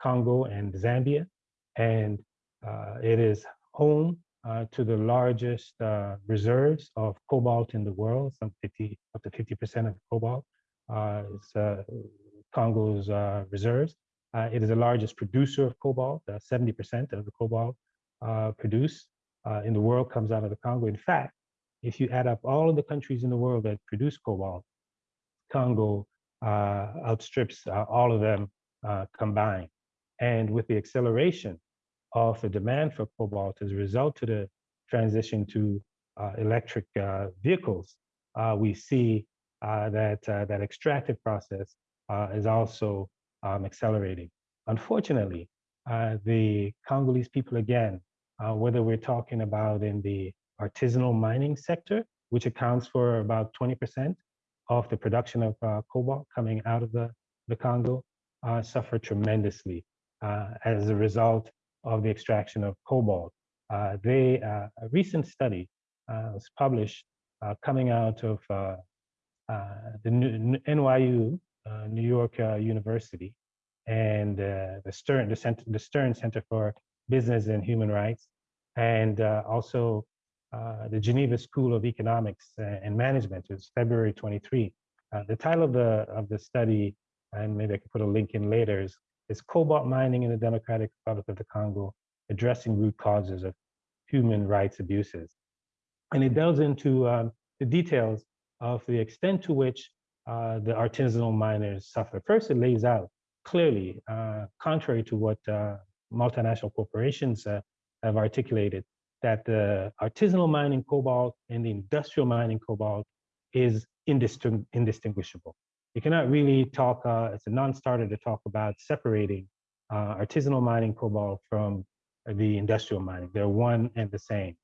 Congo and Zambia. And uh, it is home uh, to the largest uh, reserves of cobalt in the world, some 50, up to 50% of cobalt is Congo's reserves. it is the largest producer of cobalt, 70% of the cobalt produced in the world comes out of the Congo. In fact, if you add up all of the countries in the world that produce cobalt, Congo uh, outstrips uh, all of them uh, combined. And with the acceleration of the demand for cobalt as a result of the transition to uh, electric uh, vehicles, uh, we see that that extractive process is also um, accelerating. Unfortunately, the Congolese people, again, whether we're talking about in the artisanal mining sector, which accounts for about 20% of the production of uh, cobalt coming out of the, the Congo, uh, suffer tremendously uh, as a result of the extraction of cobalt. Uh, they, uh, a recent study was published coming out of the NYU, New York University, and the Stern, the, Center, the Stern Center for Business and Human Rights, and also uh, the Geneva School of Economics and Management is February 23. Uh, the title of the of the study, and maybe I could put a link in later, is, is Cobalt Mining in the Democratic Republic of the Congo, Addressing Root Causes of Human Rights Abuses. And it delves into um, the details of the extent to which uh, the artisanal miners suffer. First, it lays out clearly, uh, contrary to what uh, multinational corporations uh, have articulated, that the artisanal mining cobalt and the industrial mining cobalt is indisting indistinguishable. You cannot really talk, uh, it's a non-starter to talk about separating uh, artisanal mining cobalt from the industrial mining. They're one and the same.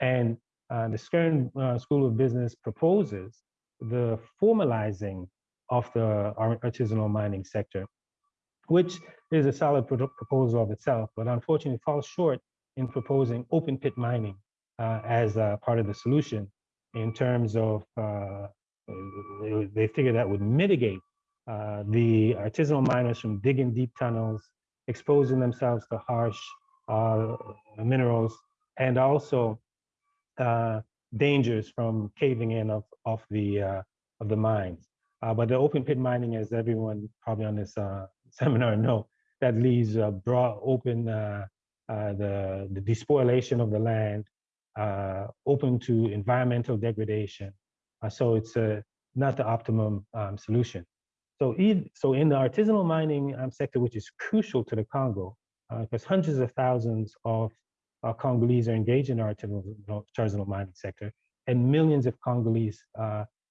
And uh, the Stern uh, School of Business proposes the formalizing of the artisanal mining sector, which is a solid proposal of itself, but unfortunately falls short in proposing open pit mining uh, as part of the solution in terms of uh, they figured that would mitigate uh, the artisanal miners from digging deep tunnels, exposing themselves to harsh uh, minerals, and also uh, dangers from caving in of, of the uh, of the mines. Uh, but the open pit mining, as everyone probably on this seminar know, that leaves broad open the, the despoilation of the land, open to environmental degradation. So it's uh, not the optimum um, solution. So, so in the artisanal mining um, sector, which is crucial to the Congo, because hundreds of thousands of Congolese are engaged in the artisanal, artisanal mining sector, and millions of Congolese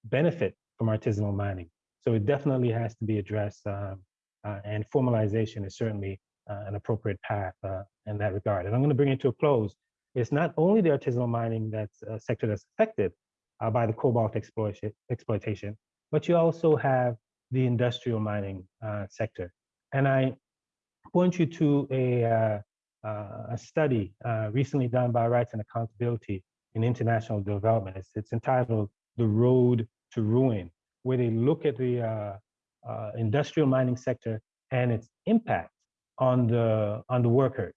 benefit from artisanal mining. So it definitely has to be addressed um, uh, and formalization is certainly uh, an appropriate path uh, in that regard. And I'm gonna bring it to a close. It's not only the artisanal mining that's sector that's affected by the cobalt exploitation, exploitation, but you also have the industrial mining sector. And I point you to a, uh, uh, a study uh, recently done by Rights and Accountability in International Development. It's, it's entitled The Road to Ruin, where they look at the uh, uh, industrial mining sector and its impact on the on the workers.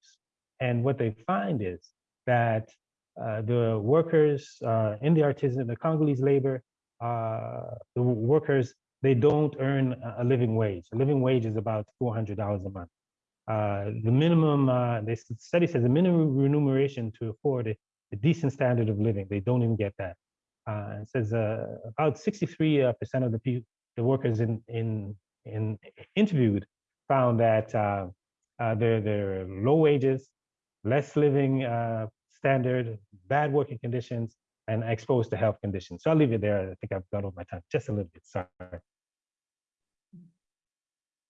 And what they find is that uh, the workers uh, in the artisan, the Congolese labor, uh, the workers, they don't earn a living wage. A living wage is about $400 a month. Uh, the minimum, uh, the study says the minimum remuneration to afford a, a decent standard of living, they don't even get that. Uh, it says uh, about 63% uh, of the people, the workers in, in, in interviewed found that uh, uh, there are low wages, less living uh, standard, bad working conditions, and exposed to health conditions. So I'll leave it there. I think I've gone over my time just a little bit. Sorry.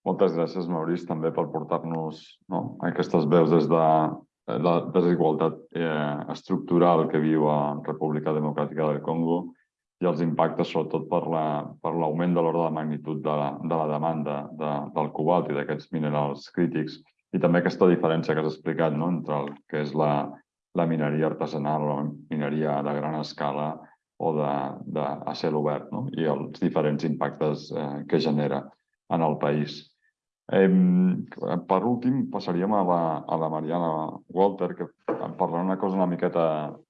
Moltes gràcies, Maurice, també per portar-nos no, aquestes veus des de la desigualtat eh, estructural que viu a República Democràtica del Congo i els impactes sobretot per l'augment la, de l'ordre de magnitud de la, de la demanda de, del cobalt i d'aquests minerals crítics i també aquesta diferència que has explicat no? entre el que és la, la mineria artesanal la mineria de gran escala o de, de a cel obert no? i els diferents impactes eh, que genera en el país. Eh, per últim, passaríem a la, a la Mariana Walter, que parlarà una cosa una miqueta,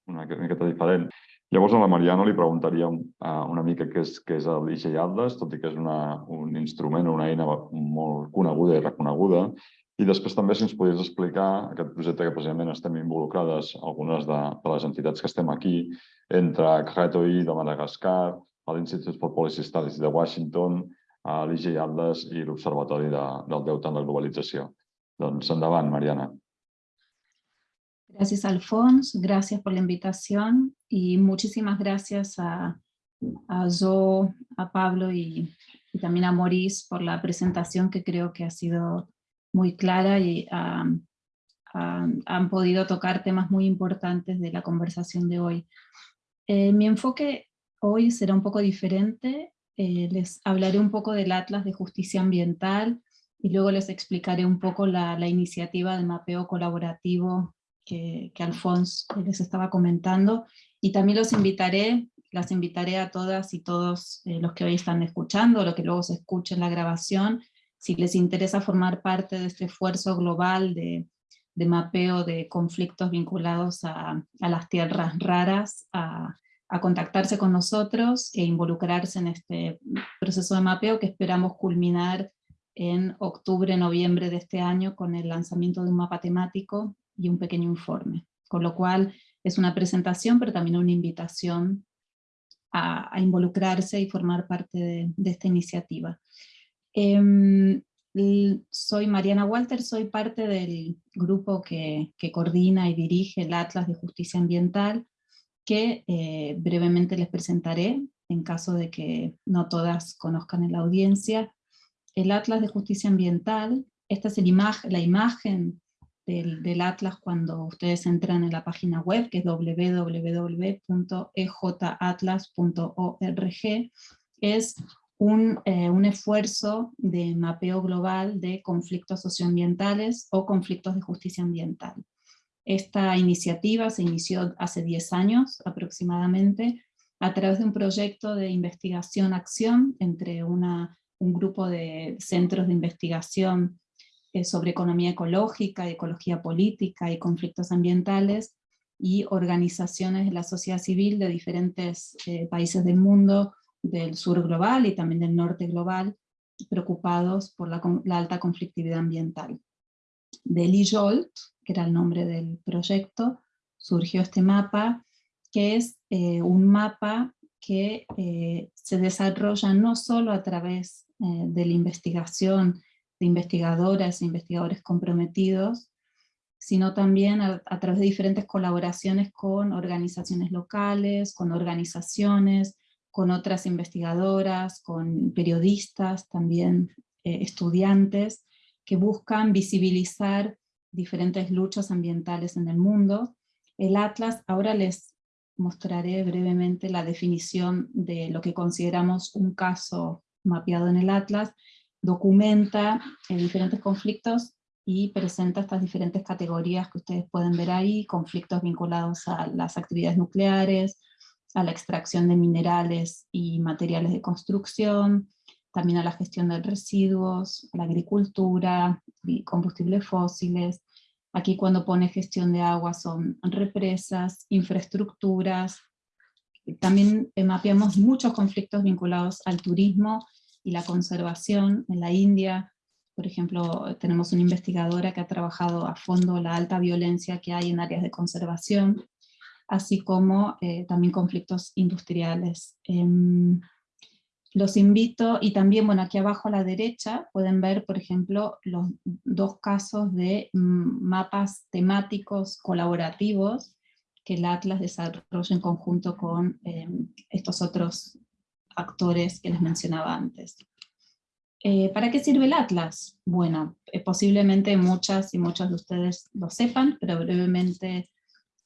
una miqueta diferent. Llavors a la Mariana li preguntaríem uh, una mica què és, què és el IGI Atlas, tot i que és una, un instrument, una eina molt coneguda i reconeguda. I després també si ens podies explicar aquest projecte que precisament estem involucrades algunes de, de les entitats que estem aquí, entre CRETOI de Madagascar, l'Institut for Policy Studies de Washington, l'IGI Atlas i l'Observatori de, del Deute en la Globalització. Doncs endavant, Mariana. Gracias, Alfonso. Gracias por la y muchísimas gracias a, a Zo, a Pablo y, también a Maurice por la presentación que creo que ha sido muy clara y han podido tocar temas muy importantes de la conversación de hoy. Eh, mi enfoque hoy será un poco diferente. Eh, les hablaré un poco del Atlas de Justicia Ambiental y luego les explicaré un poco la, iniciativa de mapeo colaborativo que, que Alfonso les estaba comentando, y también los invitaré, las invitaré a todas y todos eh, los que hoy están escuchando, los que luego se escuchen la grabación, si les interesa formar parte de este esfuerzo global de, mapeo de conflictos vinculados a, las tierras raras, a, contactarse con nosotros e involucrarse en este proceso de mapeo que esperamos culminar en octubre, noviembre de este año con el lanzamiento de un mapa temático y un pequeño informe. Con lo cual es una presentación, pero también una invitación a, involucrarse y formar parte de, esta iniciativa. Em, soy Mariana Walter, soy parte del grupo que, coordina y dirige el Atlas de Justicia Ambiental, que eh, brevemente les presentaré, en caso de que no todas conozcan en la audiencia. El Atlas de Justicia Ambiental, esta es la imagen del, Atlas cuando ustedes entran en la página web, que es www.ejatlas.org, es un, eh, un, esfuerzo de mapeo global de conflictos socioambientales o conflictos de justicia ambiental. Esta iniciativa se inició hace 10 años aproximadamente a través de un proyecto de investigación-acción entre una un grupo de centros de investigación eh, sobre economía ecológica, ecología política y conflictos ambientales, y organizaciones de la sociedad civil de diferentes eh, países del mundo, del sur global y también del norte global, preocupados por la, alta conflictividad ambiental. De Jolt, que era el nombre del proyecto, surgió este mapa, que es eh, un mapa que eh, se desarrolla no solo a través de la investigación de investigadoras e investigadores comprometidos, sino también a, través de diferentes colaboraciones con organizaciones locales, con organizaciones, con otras investigadoras, con periodistas, también eh, estudiantes, que buscan visibilizar diferentes luchas ambientales en el mundo. El Atlas, ahora les mostraré brevemente la definición de lo que consideramos un caso mapeado en el Atlas, documenta eh, diferentes conflictos y presenta estas diferentes categorías que ustedes pueden ver ahí, conflictos vinculados a las actividades nucleares, a la extracción de minerales y materiales de construcción, también a la gestión de residuos, a la agricultura, combustibles fósiles. Aquí cuando pone gestión de agua son represas, infraestructuras. También mapeamos muchos conflictos vinculados al turismo y la conservación en la India, por ejemplo, tenemos una investigadora que ha trabajado a fondo la alta violencia que hay en áreas de conservación, así como eh, también conflictos industriales. Em, los invito, y también, bueno, aquí abajo a la derecha pueden ver, por ejemplo, los dos casos de mm, mapas temáticos colaborativos que el Atlas desarrolla en conjunto con em, estos otros actores que les mencionaba antes. Eh, ¿Para qué sirve el Atlas? Bueno, eh, posiblemente muchas y muchos de ustedes lo sepan, pero brevemente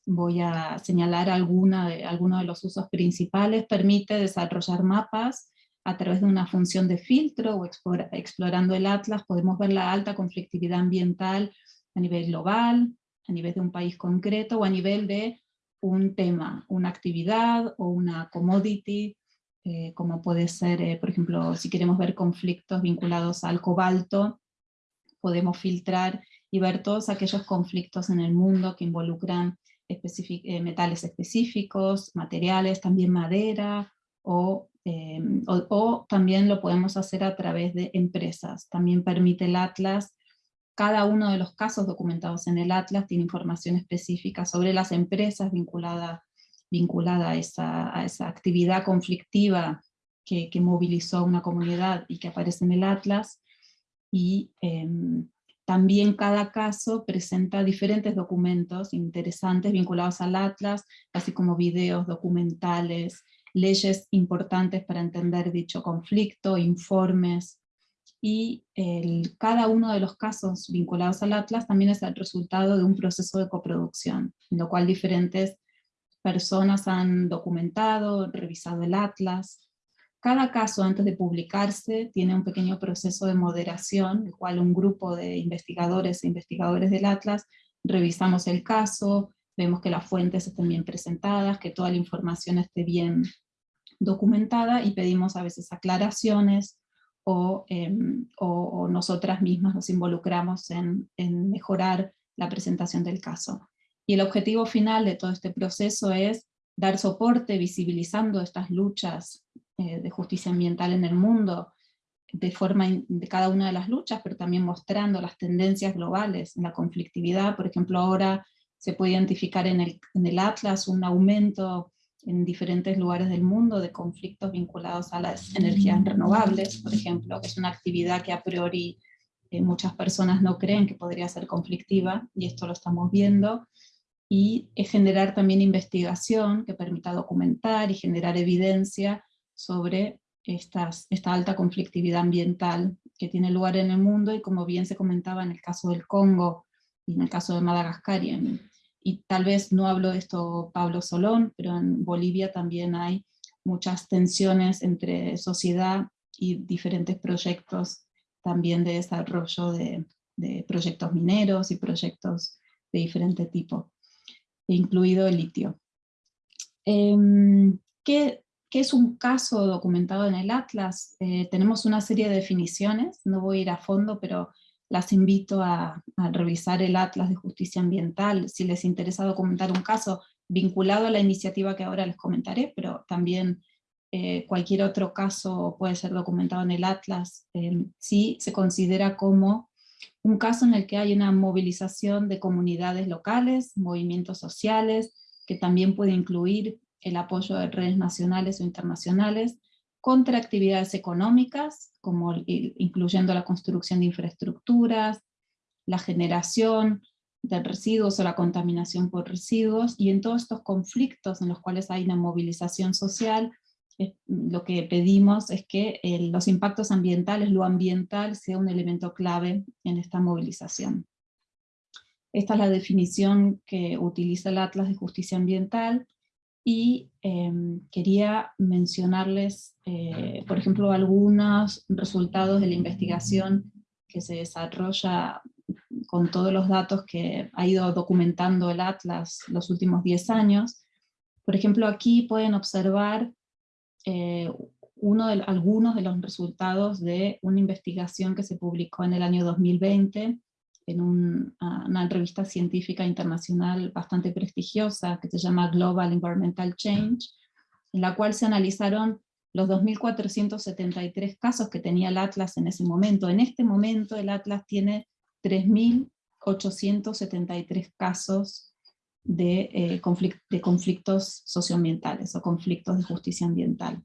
voy a señalar alguna de, algunos de los usos principales. Permite desarrollar mapas a través de una función de filtro o explorando el Atlas podemos ver la alta conflictividad ambiental a nivel global, a nivel de un país concreto o a nivel de un tema, una actividad o una commodity eh, como puede ser, eh, por ejemplo, si queremos ver conflictos vinculados al cobalto, podemos filtrar y ver todos aquellos conflictos en el mundo que involucran metales específicos, materiales, también madera, em, o, o, también lo podemos hacer a través de empresas. También permite el Atlas, cada uno de los casos documentados en el Atlas tiene información específica sobre las empresas vinculadas vinculada a esa, a esa actividad conflictiva que, que, movilizó una comunidad y que aparece en el Atlas, y em, también cada caso presenta diferentes documentos interesantes vinculados al Atlas, así como videos, documentales, leyes importantes para entender dicho conflicto, informes, y cada uno de los casos vinculados al Atlas también es el resultado de un proceso de coproducción, en lo cual diferentes personas han documentado, revisado el atlas. Cada caso antes de publicarse tiene un pequeño proceso de moderación, el cual un grupo de investigadores e investigadores del atlas revisamos el caso, vemos que las fuentes estén bien presentadas, que toda la información esté bien documentada y pedimos a veces aclaraciones o, em, nosotras mismas nos involucramos en mejorar la presentación del caso. Y el objetivo final de todo este proceso es dar soporte visibilizando estas luchas eh, de justicia ambiental en el mundo, de forma de cada una de las luchas, pero también mostrando las tendencias globales la conflictividad. Por ejemplo, ahora se puede identificar en el, en el Atlas un aumento en diferentes lugares del mundo de conflictos vinculados a las energías renovables, por ejemplo, que es una actividad que a priori eh, muchas personas no creen que podría ser conflictiva, y esto lo estamos viendo, y generar también investigación que permita documentar y generar evidencia sobre estas, esta alta conflictividad ambiental que tiene lugar en el mundo y como bien se comentaba en el caso del Congo y en el caso de Madagascar y, tal vez no hablo de esto Pablo Solón, pero en Bolivia también hay muchas tensiones entre sociedad y diferentes proyectos también de desarrollo de, de proyectos mineros y proyectos de diferente tipo incluido el litio. Em, ¿qué, ¿Qué es un caso documentado en el Atlas? Eh, tenemos una serie de definiciones, no voy a ir a fondo, pero las invito a, revisar el Atlas de Justicia Ambiental, si les interesa documentar un caso vinculado a la iniciativa que ahora les comentaré, pero también eh, cualquier otro caso puede ser documentado en el Atlas, eh, si se considera como un caso en el que hay una movilización de comunidades locales, movimientos sociales, que también puede incluir el apoyo de redes nacionales o internacionales, contra actividades económicas, como incluyendo la construcción de infraestructuras, la generación de residuos o la contaminación por residuos, y en todos estos conflictos en los cuales hay una movilización social, lo que pedimos es que eh, los impactos ambientales, lo ambiental, sea un elemento clave en esta movilización. Esta es la definición que utiliza el Atlas de Justicia Ambiental, y em, quería mencionarles, eh, por ejemplo, algunos resultados de la investigación que se desarrolla con todos los datos que ha ido documentando el Atlas los últimos 10 años. Por ejemplo, aquí pueden observar eh, uno de, algunos de los resultados de una investigación que se publicó en el año 2020 en una revista científica internacional bastante prestigiosa que se llama Global Environmental Change, en la cual se analizaron los 2.473 casos que tenía el Atlas en ese momento. En este momento el Atlas tiene 3.873 casos de, eh, de conflictos socioambientales o conflictos de justicia ambiental.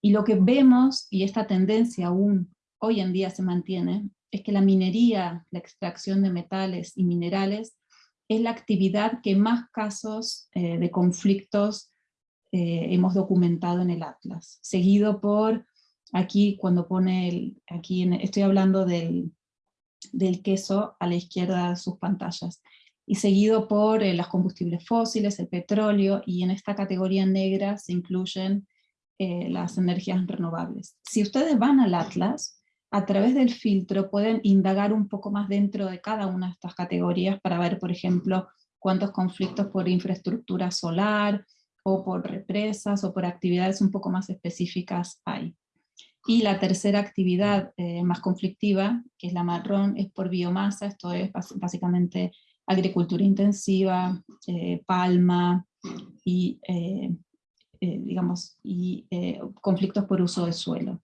Y lo que vemos, y esta tendencia aún hoy en día se mantiene, es que la minería, la extracción de metales y minerales, es la actividad que más casos eh, de conflictos eh, hemos documentado en el Atlas, seguido por, aquí cuando pone, el, aquí estoy hablando del, del, queso a la izquierda de sus pantallas, y seguido por eh, los combustibles fósiles, el petróleo, y en esta categoría negra se incluyen las energías renovables. Si ustedes van al Atlas, a través del filtro pueden indagar un poco más dentro de cada una de estas categorías para ver, por ejemplo, cuántos conflictos por infraestructura solar, o por represas, o por actividades un poco más específicas hay. Y la tercera actividad eh, más conflictiva, que es la marrón, es por biomasa, esto es básicamente agricultura intensiva, eh, palma, y, eh, digamos, y conflictos por uso de suelo.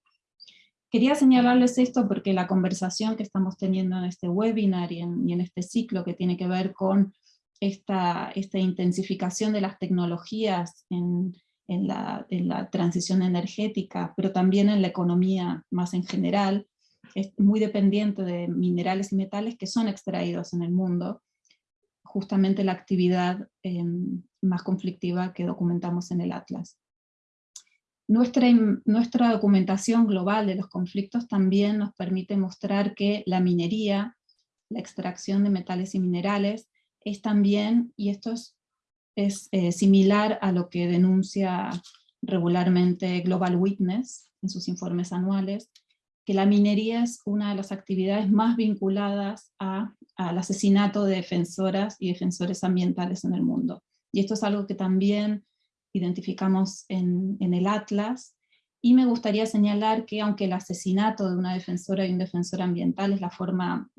Quería señalarles esto porque la conversación que estamos teniendo en este webinar y en, este ciclo que tiene que ver con esta, esta intensificación de las tecnologías en, la, transición energética, pero también en la economía más en general, es muy dependiente de minerales y metales que son extraídos en el mundo, justamente la actividad em, más conflictiva que documentamos en el Atlas. Nuestra, nuestra documentación global de los conflictos también nos permite mostrar que la minería, la extracción de metales y minerales, es también, y esto es, es eh, similar a lo que denuncia regularmente Global Witness en sus informes anuales, que la minería es una de las actividades más vinculadas a, al asesinato de defensoras y defensores ambientales en el mundo. Y esto es algo que también identificamos en, el Atlas, y me gustaría señalar que aunque el asesinato de una defensora y un defensor ambiental es la forma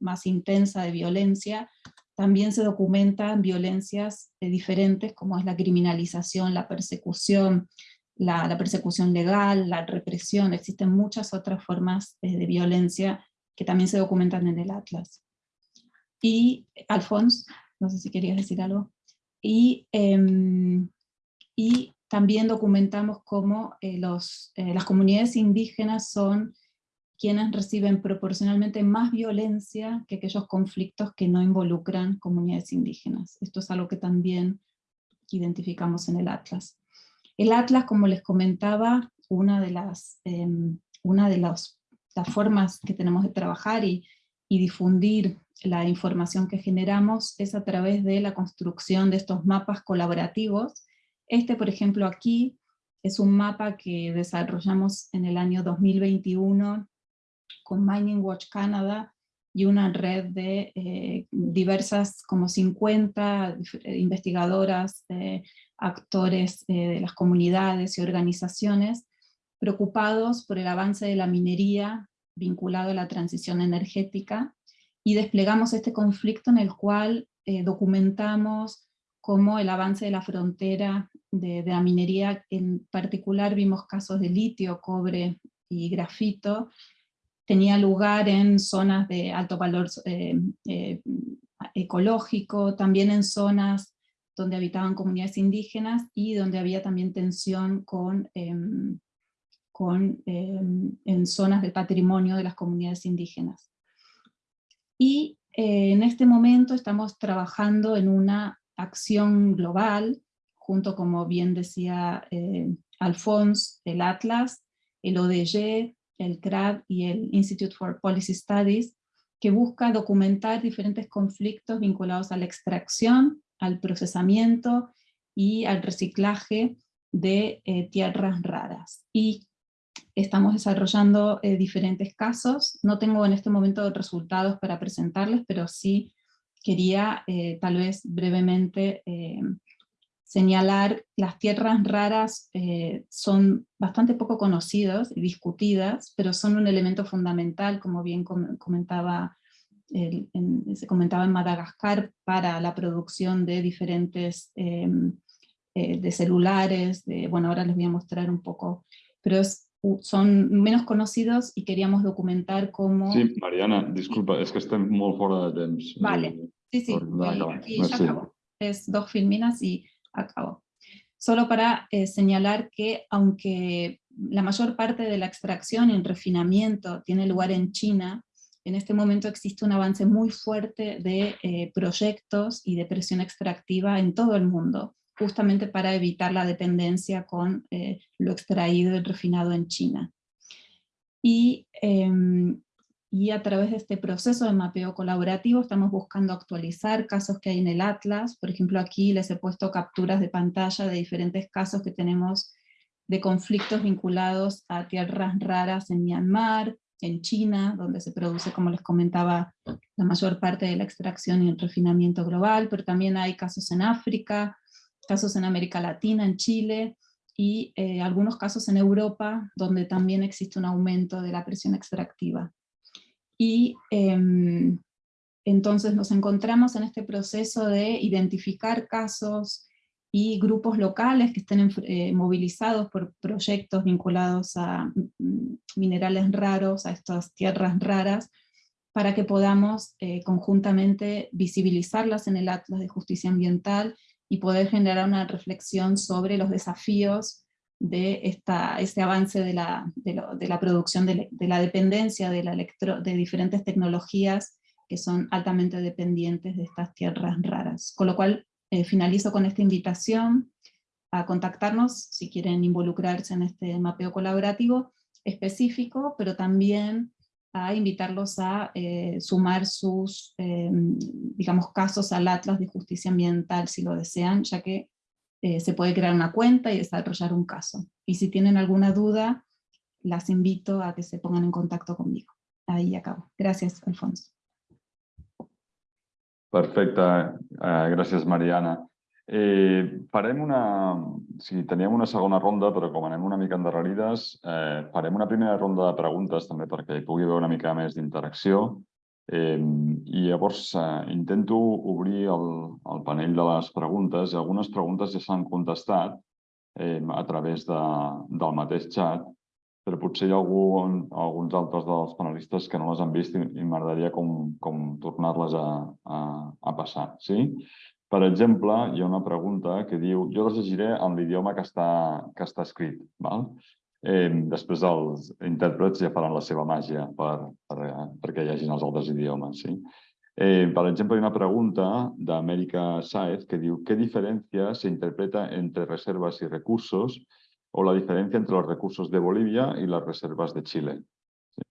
más intensa de violencia, también se documentan violencias diferentes como es la criminalización, la persecución, la, persecución legal, la represión, existen muchas otras formas de, violencia que también se documentan en el Atlas. Y Alfons, no sé si querías decir algo. Y em, y también documentamos cómo eh, los, eh, las comunidades indígenas son quienes reciben proporcionalmente más violencia que aquellos conflictos que no involucran comunidades indígenas. Esto es algo que también identificamos en el Atlas. El Atlas, como les comentaba, una de las, em, una de las, formas que tenemos de trabajar y, y difundir la información que generamos es a través de la construcción de estos mapas colaborativos este, por ejemplo, aquí es un mapa que desarrollamos en el año 2021 con Mining Watch Canada y una red de eh, diversas, como 50 dif- investigadoras, eh, actores eh, de las comunidades y organizaciones preocupados por el avance de la minería vinculado a la transición energética y desplegamos este conflicto en el cual eh, documentamos cómo el avance de la frontera de, la minería, en particular vimos casos de litio, cobre y grafito, tenía lugar en zonas de alto valor eh, eh, ecológico, también en zonas donde habitaban comunidades indígenas y donde había también tensión con, em, con, em, en zonas del patrimonio de las comunidades indígenas. Y eh, en este momento estamos trabajando en una acción global, junto, como bien decía eh, Alphonse, el Atlas, el ODG, el CRAD y el Institute for Policy Studies, que busca documentar diferentes conflictos vinculados a la extracción, al procesamiento y al reciclaje de eh, tierras raras. Y estamos desarrollando eh, diferentes casos. No tengo en este momento resultados para presentarles, pero sí quería eh, tal vez brevemente señalar las tierras raras eh, son bastante poco conocidas y discutidas, pero son un elemento fundamental, como bien com- comentaba, el- en- se comentaba en Madagascar, para la producción de diferentes, em, eh, de celulares, de, bueno, ahora les voy a mostrar un poco, pero es- son menos conocidos y queríamos documentar cómo... Sí, Mariana, disculpa, és que estem molt fora de temps. Vale. Eh, Sí, sí, Por nada, voy- acaba. aquí No, ya sí. acabó. Es dos y acabó. Solo para eh, señalar que aunque la mayor parte de la extracción el refinamiento tiene lugar en China, en este momento existe un avance muy fuerte de eh, proyectos y de presión extractiva en todo el mundo, justamente para evitar la dependencia con eh, lo extraído y refinado en China. Y em, y a través de este proceso de mapeo colaborativo estamos buscando actualizar casos que hay en el Atlas. Por ejemplo, aquí les he puesto capturas de pantalla de diferentes casos que tenemos de conflictos vinculados a tierras raras en Myanmar, en China, donde se produce, como les comentaba, la mayor parte de la extracción y el refinamiento global, pero también hay casos en África, casos en América Latina, en Chile, y eh, algunos casos en Europa, donde también existe un aumento de la presión extractiva. Y em, entonces nos encontramos en este proceso de identificar casos y grupos locales que estén eh, movilizados por proyectos vinculados a mm, minerales raros, a estas tierras raras, para que podamos eh, conjuntamente visibilizarlas en el Atlas de Justicia Ambiental y poder generar una reflexión sobre los desafíos de esta, este avance de la, de la producción, de la dependencia de, la electro, de diferentes tecnologías que son altamente dependientes de estas tierras raras. Con lo cual, eh, finalizo con esta invitación a contactarnos si quieren involucrarse en este mapeo colaborativo específico, pero también a invitarlos a eh, sumar sus, eh, digamos, casos al Atlas de Justicia Ambiental si lo desean, ya que eh, se puede crear una cuenta y desarrollar un caso. Y si tienen alguna duda, las invito a que se pongan en contacto conmigo. Ahí acabo. Gracias, Alfonso. Perfecte, eh, gràcies Mariana. Eh, una... Sí, teníem una segona ronda, però com anem una mica endarrerides, eh, farem una primera ronda de preguntes també perquè hi pugui haver una mica més d'interacció. Eh, I llavors eh, intento obrir el, el panell de les preguntes i algunes preguntes ja s'han contestat eh, a través de, del mateix xat, però potser hi ha algun, alguns altres dels panelistes que no les han vist i, i m'agradaria com, com tornar-les a, a, a passar. Sí? Per exemple, hi ha una pregunta que diu, jo les llegiré en l'idioma que, està, que està escrit. Val? Eh, després els intèrprets ja faran la seva màgia per, per, perquè hi hagin els altres idiomes. Sí? Eh, per exemple, hi ha una pregunta d'Amèrica Saez que diu ¿Qué diferencia se interpreta entre reservas y recursos o la diferència entre els recursos de Bolívia i les reserves de Xile? Sí.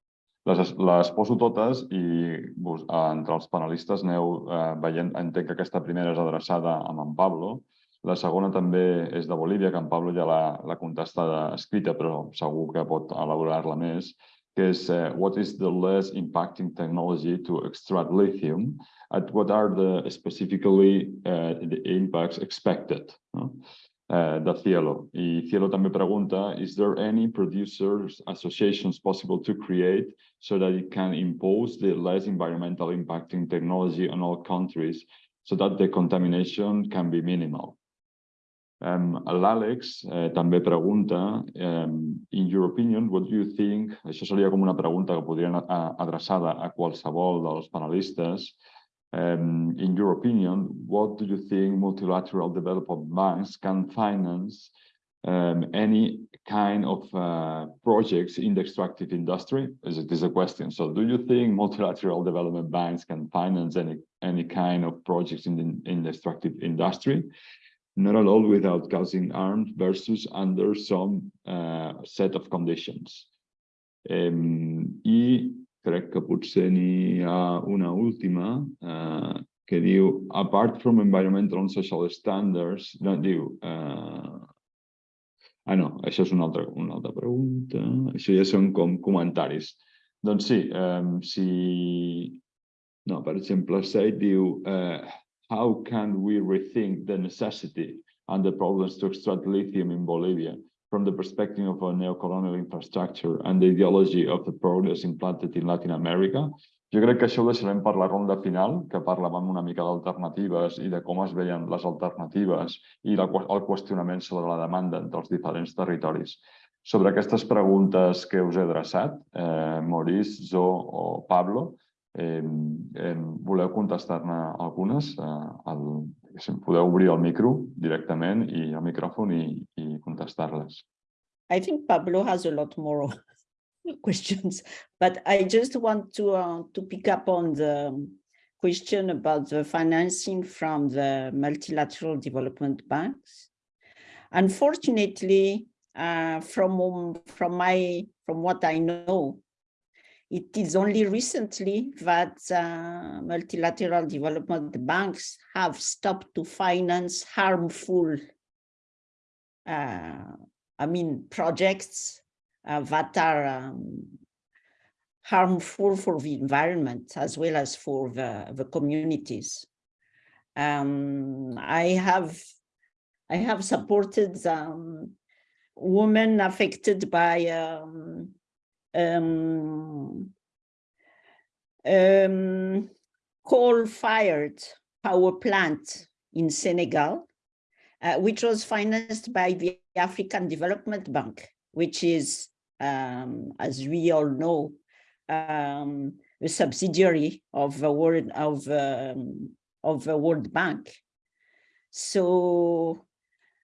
Les, les poso totes i vos, entre els panelistes aneu eh, veient, entenc que aquesta primera és adreçada a en Pablo, la segona també és de Bolívia, que en Pablo ja l'ha contestada escrita, però segur que pot elaborar-la més. Because uh, what is the less impacting technology to extract lithium? And what are the specifically uh, the impacts expected? no? Uh, de Cielo. Y Cielo també pregunta, is there any producers associations possible to create so that it can impose the less environmental impacting technology on all countries so that the contamination can be minimal? Um, L'Àlex eh, també pregunta, um, in your opinion, what do you think? Això seria com una pregunta que podrien a, adreçada a qualsevol dels panelistes. Um, in your opinion, what do you think multilateral development banks can finance um, any kind of uh, projects in the extractive industry? Is it is a question. So do you think multilateral development banks can finance any any kind of projects in the, in the extractive industry? Not at all without causing harm versus under some uh, set of conditions. Um, I crec que potser n'hi ha una última eh, que diu, apart from environmental and social standards, no, diu, eh, ah no, això és una altra, una altra pregunta, això ja són com comentaris. Doncs sí, eh, si, no, per exemple, Said diu, eh, how can we rethink the necessity and the problems to extract lithium in Bolivia? from the perspective of a neocolonial infrastructure and the ideology of the progress implanted in Latin America. Jo crec que això ho deixarem per la ronda final, que parlàvem una mica d'alternatives i de com es veien les alternatives i el qüestionament sobre la demanda dels diferents territoris. Sobre aquestes preguntes que us he adreçat, eh, Maurice, Zo o Pablo, eh, eh, voleu contestar-ne algunes? Eh, el, podeu obrir el micro directament i el micròfon i, i contestar-les. I think Pablo has a lot more questions, but I just want to uh, to pick up on the question about the financing from the multilateral development banks. Unfortunately, uh, from from my from what I know, it is only recently that uh, multilateral development banks have stopped to finance harmful, uh, I mean, projects uh, that are um, harmful for the environment as well as for the, the communities. Um, I have I have supported um, women affected by um, um, um, coal-fired power plant in Senegal, uh, which was financed by the African Development Bank, which is, um, as we all know, um, a subsidiary of the World of um, of the World Bank. So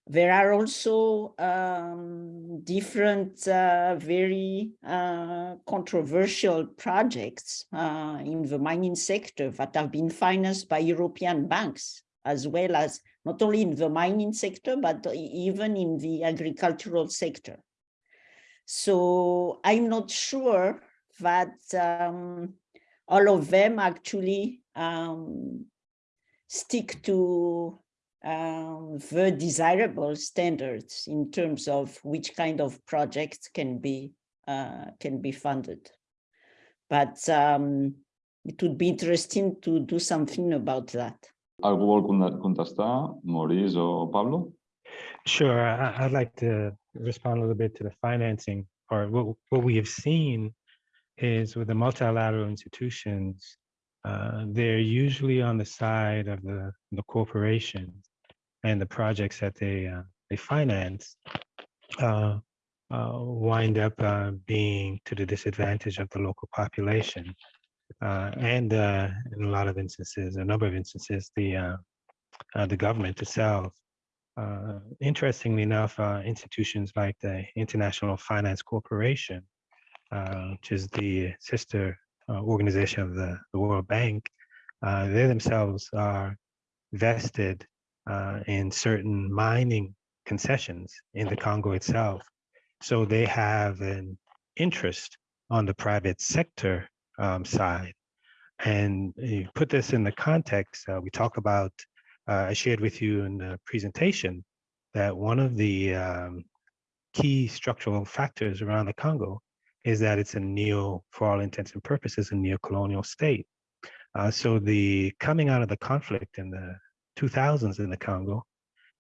there are also um, different uh, very uh, controversial projects uh, in the mining sector that have been financed by European banks, as well as not only in the mining sector, but even in the agricultural sector. So I'm not sure that um, all of them actually um, stick to um, the desirable standards in terms of which kind of projects can be uh, can be funded. But um, it would be interesting to do something about that. Algú vol contestar, Maurice o Pablo? Sure, I, would like to respond a little bit to the financing part. What, what we have seen is with the multilateral institutions, uh, they're usually on the side of the, the corporations and the projects that they uh, they finance uh, uh, wind up uh, being to the disadvantage of the local population. Uh, and in a lot of instances, a number of instances, the the government itself. interestingly enough, institutions like the International Finance Corporation, which is the sister organization of the, the World Bank, they themselves are vested uh, in certain mining concessions in the Congo itself. So they have an interest on the private sector um, side. And you put this in the context, uh, we talk about, uh, I shared with you in the presentation that one of the um, key structural factors around the Congo is that it's a neo, for all intents and purposes, a neo-colonial state. Uh, so the coming out of the conflict in the 2000s in the Congo,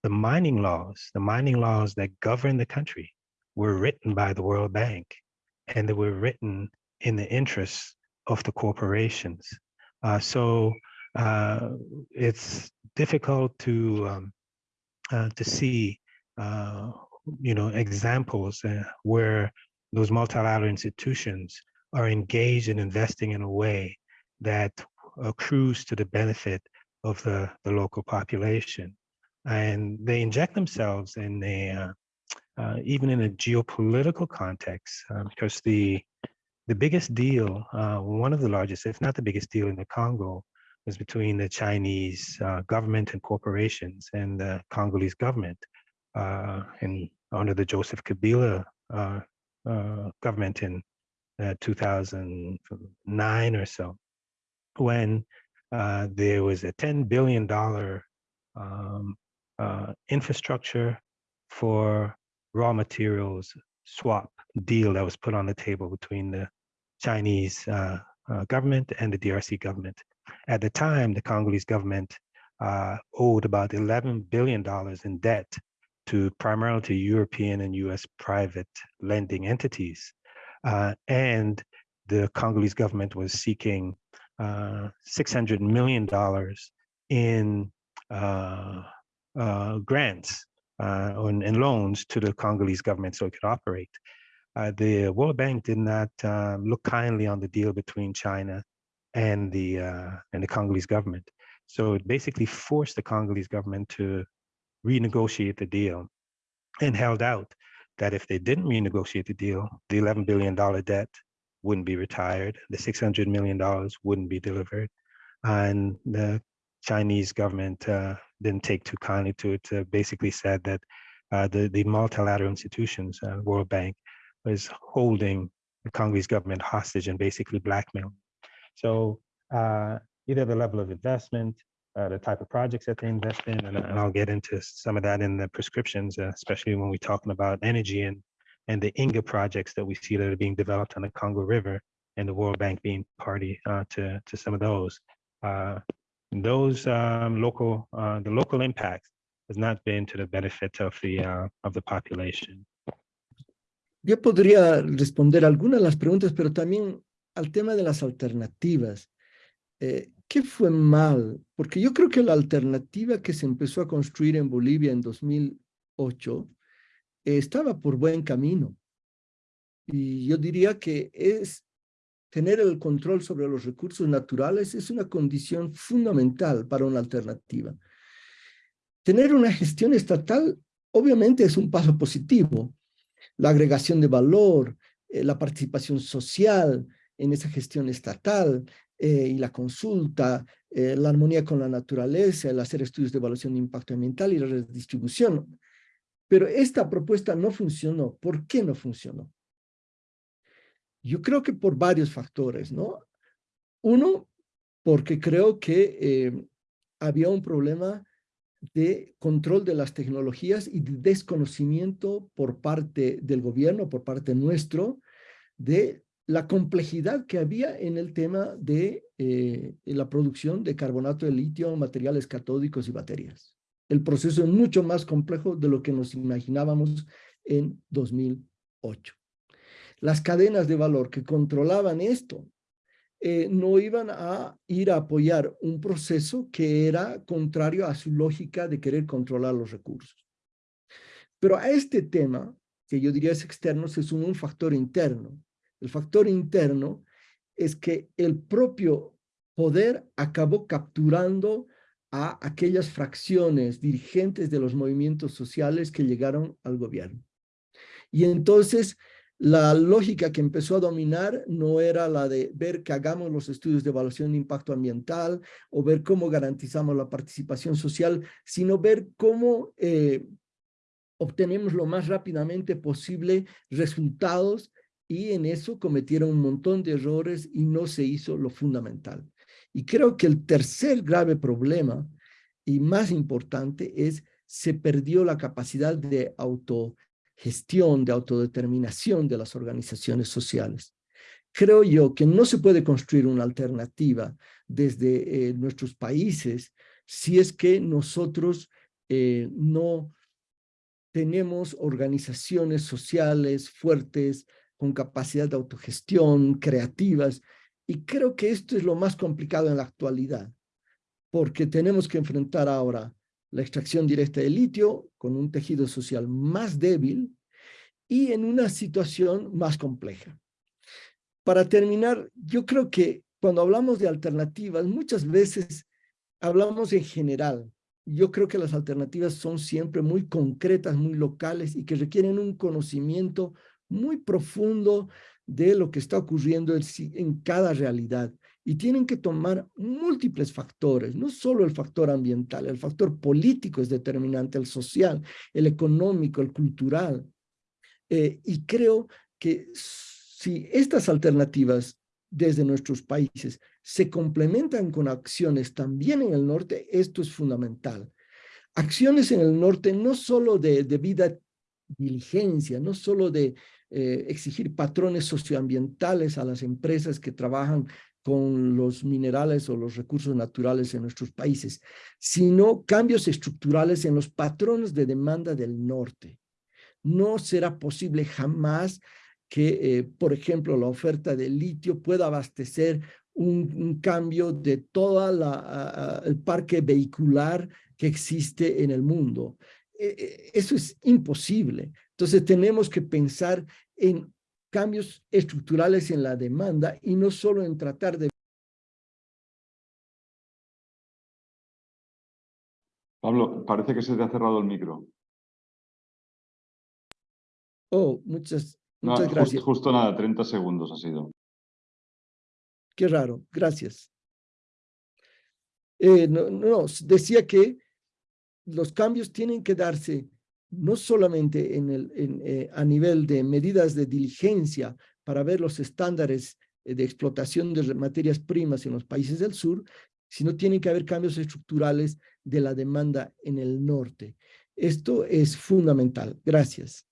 the mining laws, the mining laws that govern the country were written by the World Bank and they were written in the interests of the corporations. Uh, so uh, it's difficult to um, uh, to see, uh, you know, examples uh, where those multilateral institutions are engaged in investing in a way that accrues to the benefit of the, the local population. And they inject themselves in a, uh, uh, even in a geopolitical context, uh, because the, the biggest deal, uh, one of the largest, if not the biggest deal in the Congo, was between the Chinese uh, government and corporations and the Congolese government. Uh, and under the Joseph Kabila government in 2009 or so, when uh, there was a $10 billion um, uh, infrastructure for raw materials swap deal that was put on the table between the Chinese uh, uh government and the DRC government. At the time, the Congolese government uh, owed about $11 billion in debt to primarily to European and US private lending entities. And the Congolese government was seeking $600 million in uh, uh, grants uh, and, and, loans to the Congolese government so it could operate. Uh, the World Bank did not look kindly on the deal between China and the uh, and the Congolese government. So it basically forced the Congolese government to renegotiate the deal and held out that if they didn't renegotiate the deal, the $11 billion debt wouldn't be retired, the $600 million wouldn't be delivered, and the Chinese government uh, didn't take too kindly to it, uh, basically said that uh, the, the multilateral institutions, uh, World Bank, was holding the Congolese government hostage and basically blackmail. So uh, either the level of investment, uh, the type of projects that they invest in, and, and, I'll get into some of that in the prescriptions, especially when we're talking about energy and and the Inga projects that we see that are being developed on the Congo River and the World Bank being party uh, to, to some of those. Uh, those um, local, uh, the local impact has not been to the benefit of the, uh, of the population. Yo podría responder algunas de las preguntas, pero también al tema de las alternativas. Eh, ¿Qué fue mal? Porque yo creo que la alternativa que se empezó a construir en Bolivia en 2008 estaba por buen camino. Y yo diría que es tener el control sobre los recursos naturales es una condición fundamental para una alternativa. Tener una gestión estatal obviamente es un paso positivo. La agregación de valor, eh, la participación social en esa gestión estatal eh, y la consulta, eh, la armonía con la naturaleza, el hacer estudios de evaluación de impacto ambiental y la redistribución. Pero esta propuesta no funcionó. ¿Por qué no funcionó? Yo creo que por varios factores, ¿no? Uno, porque creo que eh, había un problema de control de las tecnologías y de desconocimiento por parte del gobierno, por parte nuestro, de la complejidad que había en el tema de eh, la producción de carbonato de litio, materiales catódicos y baterías el proceso es mucho más complejo de lo que nos imaginábamos en 2008. Las cadenas de valor que controlaban esto eh, no iban a ir a apoyar un proceso que era contrario a su lógica de querer controlar los recursos. Pero a este tema, que yo diría es externo, se suma un factor interno. El factor interno es que el propio poder acabó capturando a aquellas fracciones dirigentes de los movimientos sociales que llegaron al gobierno. Y entonces la lógica que empezó a dominar no era la de ver que hagamos los estudios de evaluación de impacto ambiental o ver cómo garantizamos la participación social, sino ver cómo eh, obtenemos lo más rápidamente posible resultados y en eso cometieron un montón de errores y no se hizo lo fundamental. Y creo que el tercer grave problema y más importante es se perdió la capacidad de auto gestión, de autodeterminación de las organizaciones sociales. Creo yo que no se puede construir una alternativa desde eh, nuestros países si es que nosotros eh, no tenemos organizaciones sociales fuertes, con capacidad de autogestión, creativas, y creo que esto es lo más complicado en la actualidad, porque tenemos que enfrentar ahora la extracción directa de litio con un tejido social más débil y en una situación más compleja. Para terminar, yo creo que cuando hablamos de alternativas, muchas veces hablamos en general. Yo creo que las alternativas son siempre muy concretas, muy locales y que requieren un conocimiento muy profundo de lo que está ocurriendo en cada realidad. Y tienen que tomar múltiples factores, no solo el factor ambiental, el factor político es determinante, el social, el económico, el cultural. Eh, y creo que si estas alternativas desde nuestros países se complementan con acciones también en el norte, esto es fundamental. Acciones en el norte no solo de debida diligencia, no solo de eh, exigir patrones socioambientales a las empresas que trabajan con los minerales o los recursos naturales en nuestros países, sino cambios estructurales en los patrones de demanda del norte. No será posible jamás que, eh, por ejemplo, la oferta de litio pueda abastecer un, cambio de todo el parque vehicular que existe en el mundo. E, e, eso es imposible. Entonces tenemos que pensar en cambios estructurales en la demanda y no solo en tratar de... Pablo, parece que se te ha cerrado el micro. Oh, muchas, muchas gracias. Justo, nada, 30 segundos ha sido. Qué raro, gracias. Eh, no, no, decía que los cambios tienen que darse no solamente en el, eh, a nivel de medidas de diligencia para ver los estándares eh, de explotación de materias primas en los países del sur, sino tienen que haber cambios estructurales de la demanda en el norte. Esto es fundamental. Gracias.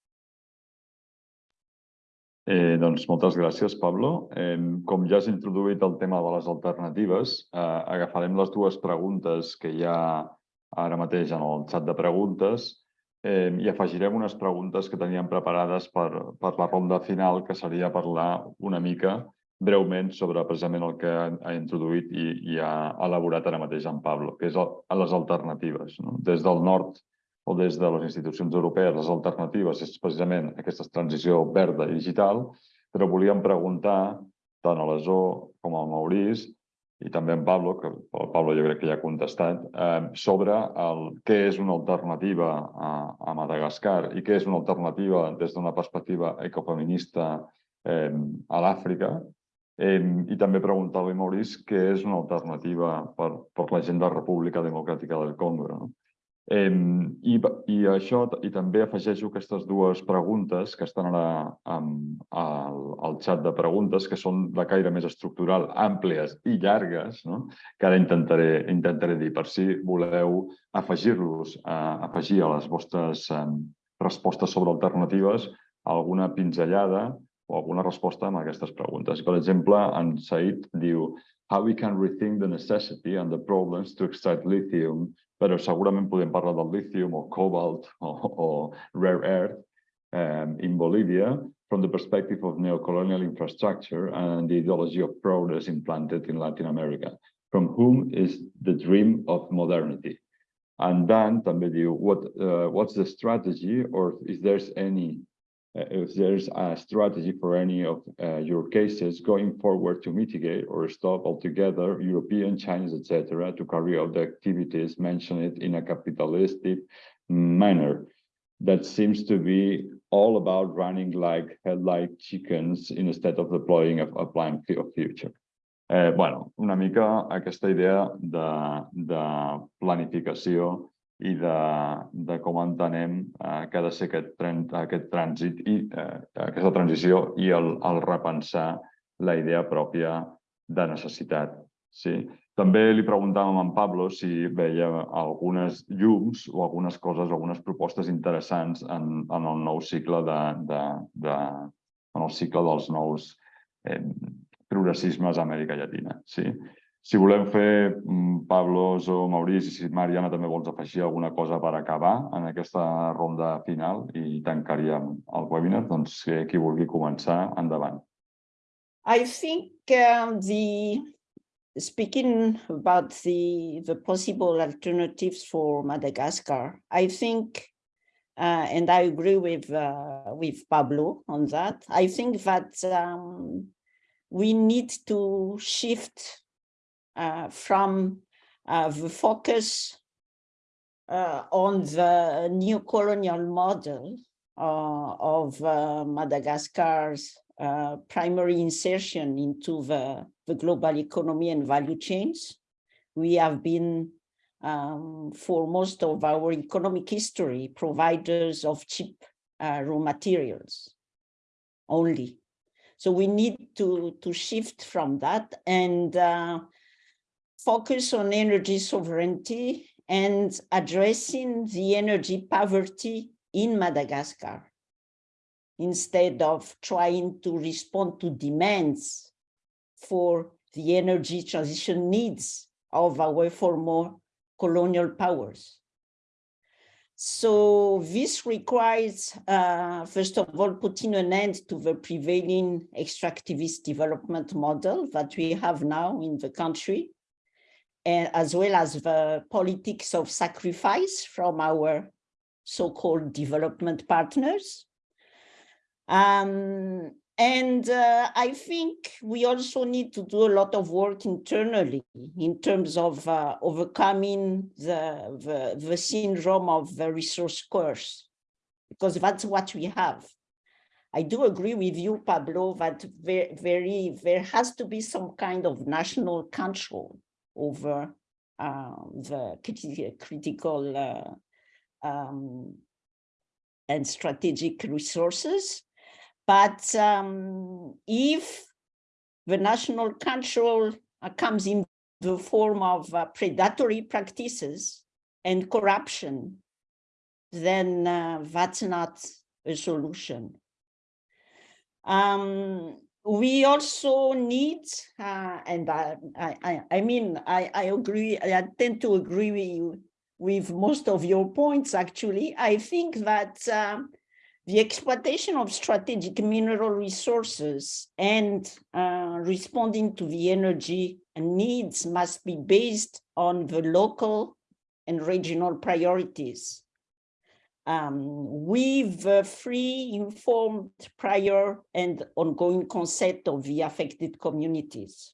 Eh, doncs moltes gràcies, Pablo. Eh, com ja has introduït el tema de les alternatives, eh, agafarem les dues preguntes que hi ha ara mateix en el xat de preguntes eh, i afegirem unes preguntes que teníem preparades per, per la ronda final, que seria parlar una mica breument sobre precisament el que ha, introduït i, i ha elaborat ara mateix en Pablo, que és el, les alternatives. No? Des del nord o des de les institucions europees, les alternatives és precisament aquesta transició verda i digital, però volíem preguntar tant a la Zo com al Maurice i també en Pablo, que el Pablo jo crec que ja ha contestat, eh, sobre el, què és una alternativa a, a Madagascar i què és una alternativa des d'una perspectiva ecofeminista eh, a l'Àfrica. Eh, I també preguntar-li, Maurice, què és una alternativa per, per la gent de la República Democràtica del Congo. No? I, I això, i també afegeixo aquestes dues preguntes que estan ara amb, al, al xat de preguntes, que són de caire més estructural, àmplies i llargues, no? que ara intentaré, intentaré dir, per si voleu afegir-los, eh, afegir a les vostres eh, respostes sobre alternatives alguna pinzellada o alguna resposta a aquestes preguntes. Per exemple, en Said diu how we can rethink the necessity and the problems to extract lithium però segurament podem parlar del lithium o cobalt o, o rare earth um, in Bolivia from the perspective of neocolonial infrastructure and the ideology of progress implanted in Latin America, from whom is the dream of modernity. And then també what, uh, what's the strategy or is there any if there's a strategy for any of uh, your cases going forward to mitigate or stop altogether European, Chinese, etc., to carry out the activities mentioned in a capitalistic manner. That seems to be all about running like headlight chickens instead of deploying a, a plan of future. Eh, bueno, una mica aquesta idea de, de planificació i de, de com entenem eh, que ha de ser aquest, aquest trànsit i eh, aquesta transició i el, el repensar la idea pròpia de necessitat. Sí? També li preguntàvem a en Pablo si veia algunes llums o algunes coses, algunes propostes interessants en, en el nou cicle de, de, de, en el cicle dels nous eh, progressismes a Amèrica Llatina. Sí? Si volem fer, mm, Pablos o Maurici, si Mariana també vols afegir alguna cosa per acabar en aquesta ronda final i tancaríem el webinar, doncs qui vulgui començar, endavant. I think um, the speaking about the, the possible alternatives for Madagascar, I think, uh, and I agree with, uh, with Pablo on that, I think that um, we need to shift uh, from uh, the focus uh, on the new colonial model uh, of Madagascar's primary insertion into the the global economy and value chains. We have been, um, for most of our economic history, providers of cheap uh, raw materials only. So we need to, to shift from that and uh, focus on energy sovereignty and addressing the energy poverty in Madagascar instead of trying to respond to demands for the energy transition needs of our former colonial powers. So this requires, uh, first of all, putting an end to the prevailing extractivist development model that we have now in the country, and as well as the politics of sacrifice from our so-called development partners. Um, and uh, I think we also need to do a lot of work internally in terms of uh, overcoming the, the, the, syndrome of the resource curse, because that's what we have. I do agree with you, Pablo, that very, very there has to be some kind of national control over uh, the critical uh, um, and strategic resources but um, if the national control uh, comes in the form of uh, predatory practices and corruption, then uh, that's not a solution. Um, we also need, uh, and I, I, I mean, I, I agree, I tend to agree with you with most of your points, actually. I think that um, the exploitation of strategic mineral resources and uh, responding to the energy needs must be based on the local and regional priorities. Um, with the free, informed, prior and ongoing consent of the affected communities.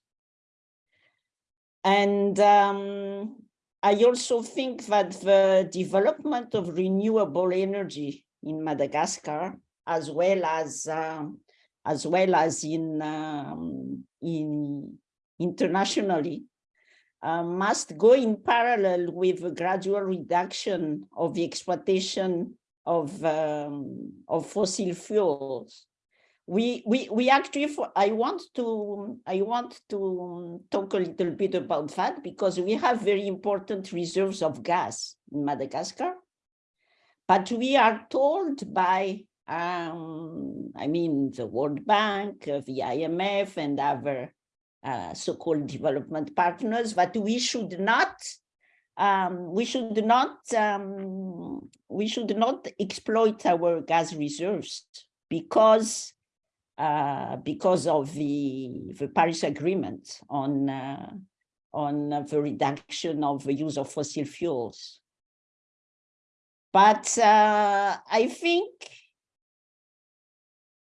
And um, I also think that the development of renewable energy in Madagascar, as well as um, as well as in um, in internationally, uh, must go in parallel with a gradual reduction of the exploitation of um, of fossil fuels. We we we actually I want to I want to talk a little bit about that because we have very important reserves of gas in Madagascar but we are told by, um, I mean, the World Bank, uh, the IMF, and other uh, so-called development partners but we should not um, we should not um, we should not exploit our gas reserves because uh, because of the the Paris Agreement on uh, on the reduction of the use of fossil fuels. But uh, I think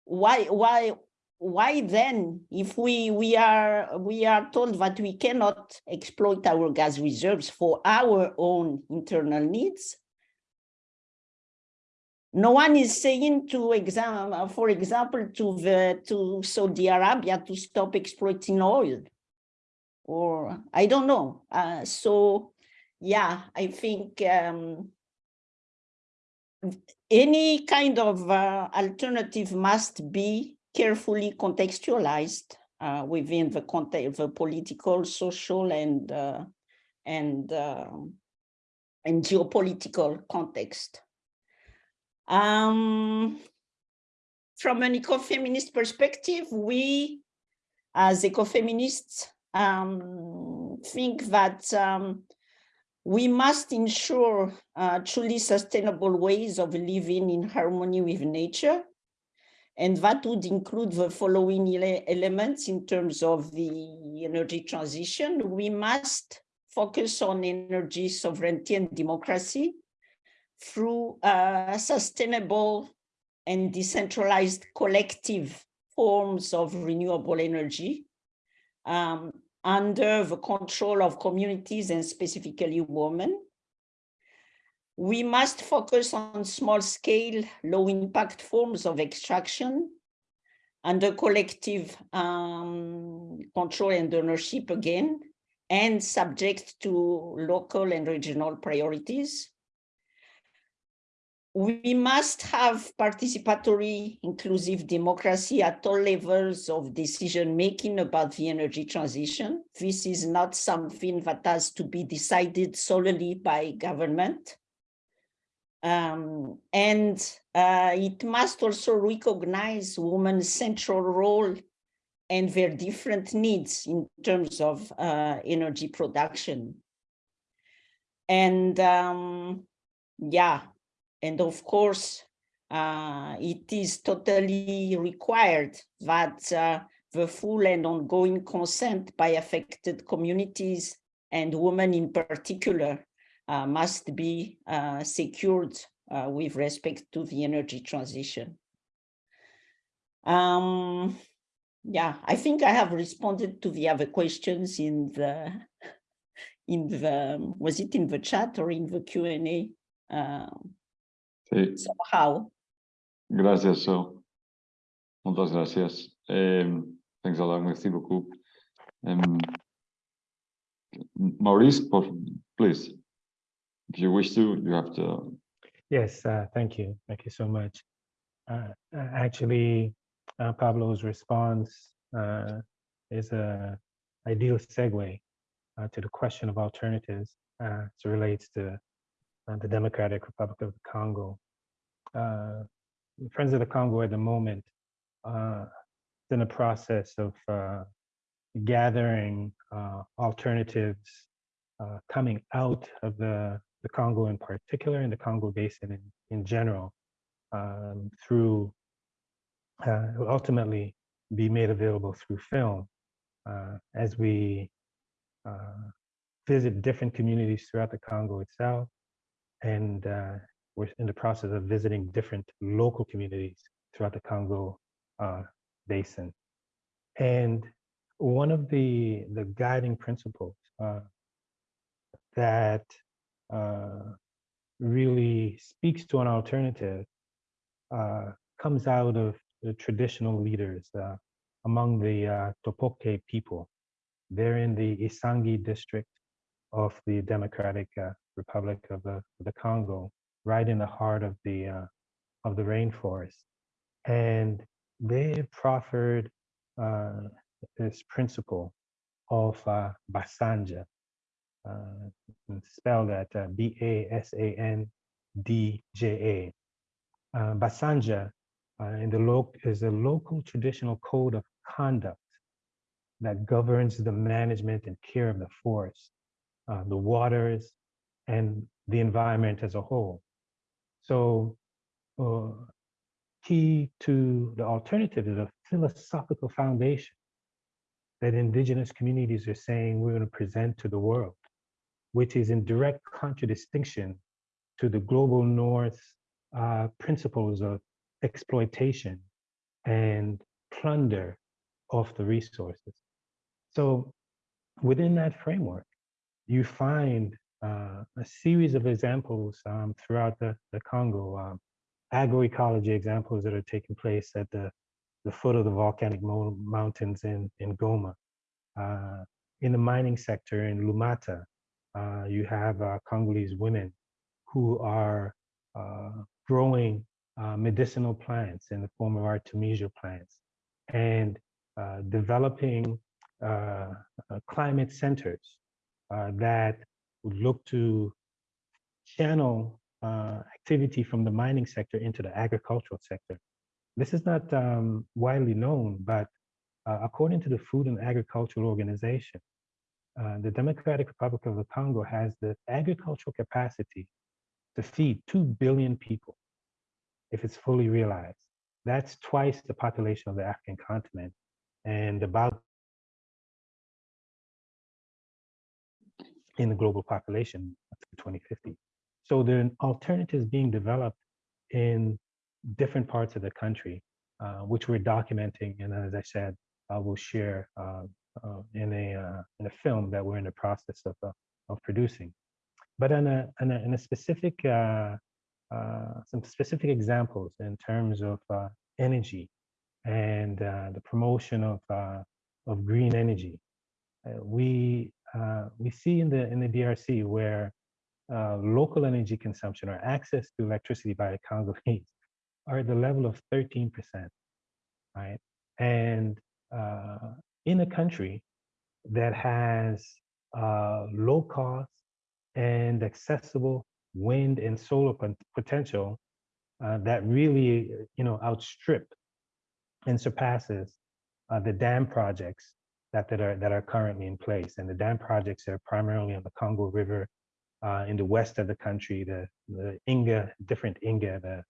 why why why then if we we are we are told that we cannot exploit our gas reserves for our own internal needs? No one is saying to exam for example to the to saudi arabia to stop exploiting oil. Or i don't know. Uh, so yeah i think um, any kind of uh, alternative must be carefully contextualized uh, within the context, the political, social, and uh, and um, and geopolitical context. Um, from an ecofeminist perspective, we, as ecofeminists, um, think that um, we must ensure uh, truly sustainable ways of living in harmony with nature. And that would include the following ele elements in terms of the energy transition. We must focus on energy sovereignty and democracy through sustainable and decentralized collective forms of renewable energy um, under the control of communities and specifically women. We must focus on small scale, low impact forms of extraction and under collective um, control and ownership again, and subject to local and regional priorities. We must have participatory, inclusive democracy at all levels of decision making about the energy transition. This is not something that has to be decided solely by government. Um, and uh, it must also recognize women's central role and their different needs in terms of uh, energy production. And um, yeah, and of course, uh, it is totally required that uh, the full and ongoing consent by affected communities and women in particular must be uh, secured uh, with respect to the energy transition. Um, yeah, I think I have responded to the other questions in the, in the, was it in the chat or in the Q&A? Um, Sí, somehow. Gracias, Zo. Moltes gràcies. Um, thanks a lot, merci beaucoup. Um, Maurice, please, if you wish to, you have to. Yes, uh, thank you. Thank you so much. Uh, uh, actually, uh, Pablo's response uh, is a ideal segue uh, to the question of alternatives as it relates to the Democratic Republic of the Congo. Friends of the Congo at the moment is in a process of gathering alternatives coming out of the, the Congo in particular and the Congo Basin in, in general um, through uh, ultimately be made available through film uh, as we uh, visit different communities throughout the Congo itself. And uh, we're in the process of visiting different local communities throughout the Congo uh, basin. And one of the, the guiding principles uh, really speaks to an alternative comes out of the traditional leaders uh, among the uh, Topoke people. They're in the Isangi district of the Democratic uh, Republic of the, the, Congo, right in the heart of the uh, of the rainforest. And they proffered uh, this principle of uh, Basandja, spelled at B-A-S-A-N-D-J-A. Basandja uh, in the loc is a local traditional code of conduct that governs the management and care of the forest, uh, the waters, and the environment as a whole. So uh, key to the alternative is a philosophical foundation that indigenous communities are saying we're going to present to the world, which is in direct contradistinction to the global north uh, principles of exploitation and plunder of the resources. So within that framework, you find uh, a series of examples um, throughout the, the Congo, um, agroecology examples that are taking place at the, the foot of the volcanic mountains in, in Goma. Uh, in the mining sector in Lumata, you have uh, Congolese women who are uh, growing uh, medicinal plants in the form of artemisia plants and uh, developing uh, uh, climate centers uh, that would look to channel uh, activity from the mining sector into the agricultural sector. This is not um, widely known, but uh, according to the Food and Agricultural Organization, uh, the Democratic Republic of the Congo has the agricultural capacity to feed 2 billion people if it's fully realized. That's twice the population of the African continent and about in the global population to 2050. So there are alternatives being developed in different parts of the country, uh, which we're documenting. And as I said, uh, we'll share uh, uh, in a uh, in a film that we're in the process of uh, of producing. But in a in a, a specific uh, uh, some specific examples in terms of energy and the promotion of of green energy. We we see in the in the DRC where local energy consumption or access to electricity by Congolese are at the level of 13%, right? And in a country that has uh, low cost and accessible wind and solar pot- potential uh, that really, you know, outstrip and surpasses uh, the dam projects that, that are that are currently in place. And the dam projects are primarily on the Congo River uh, in the west of the country, the the Inga, different Inga, the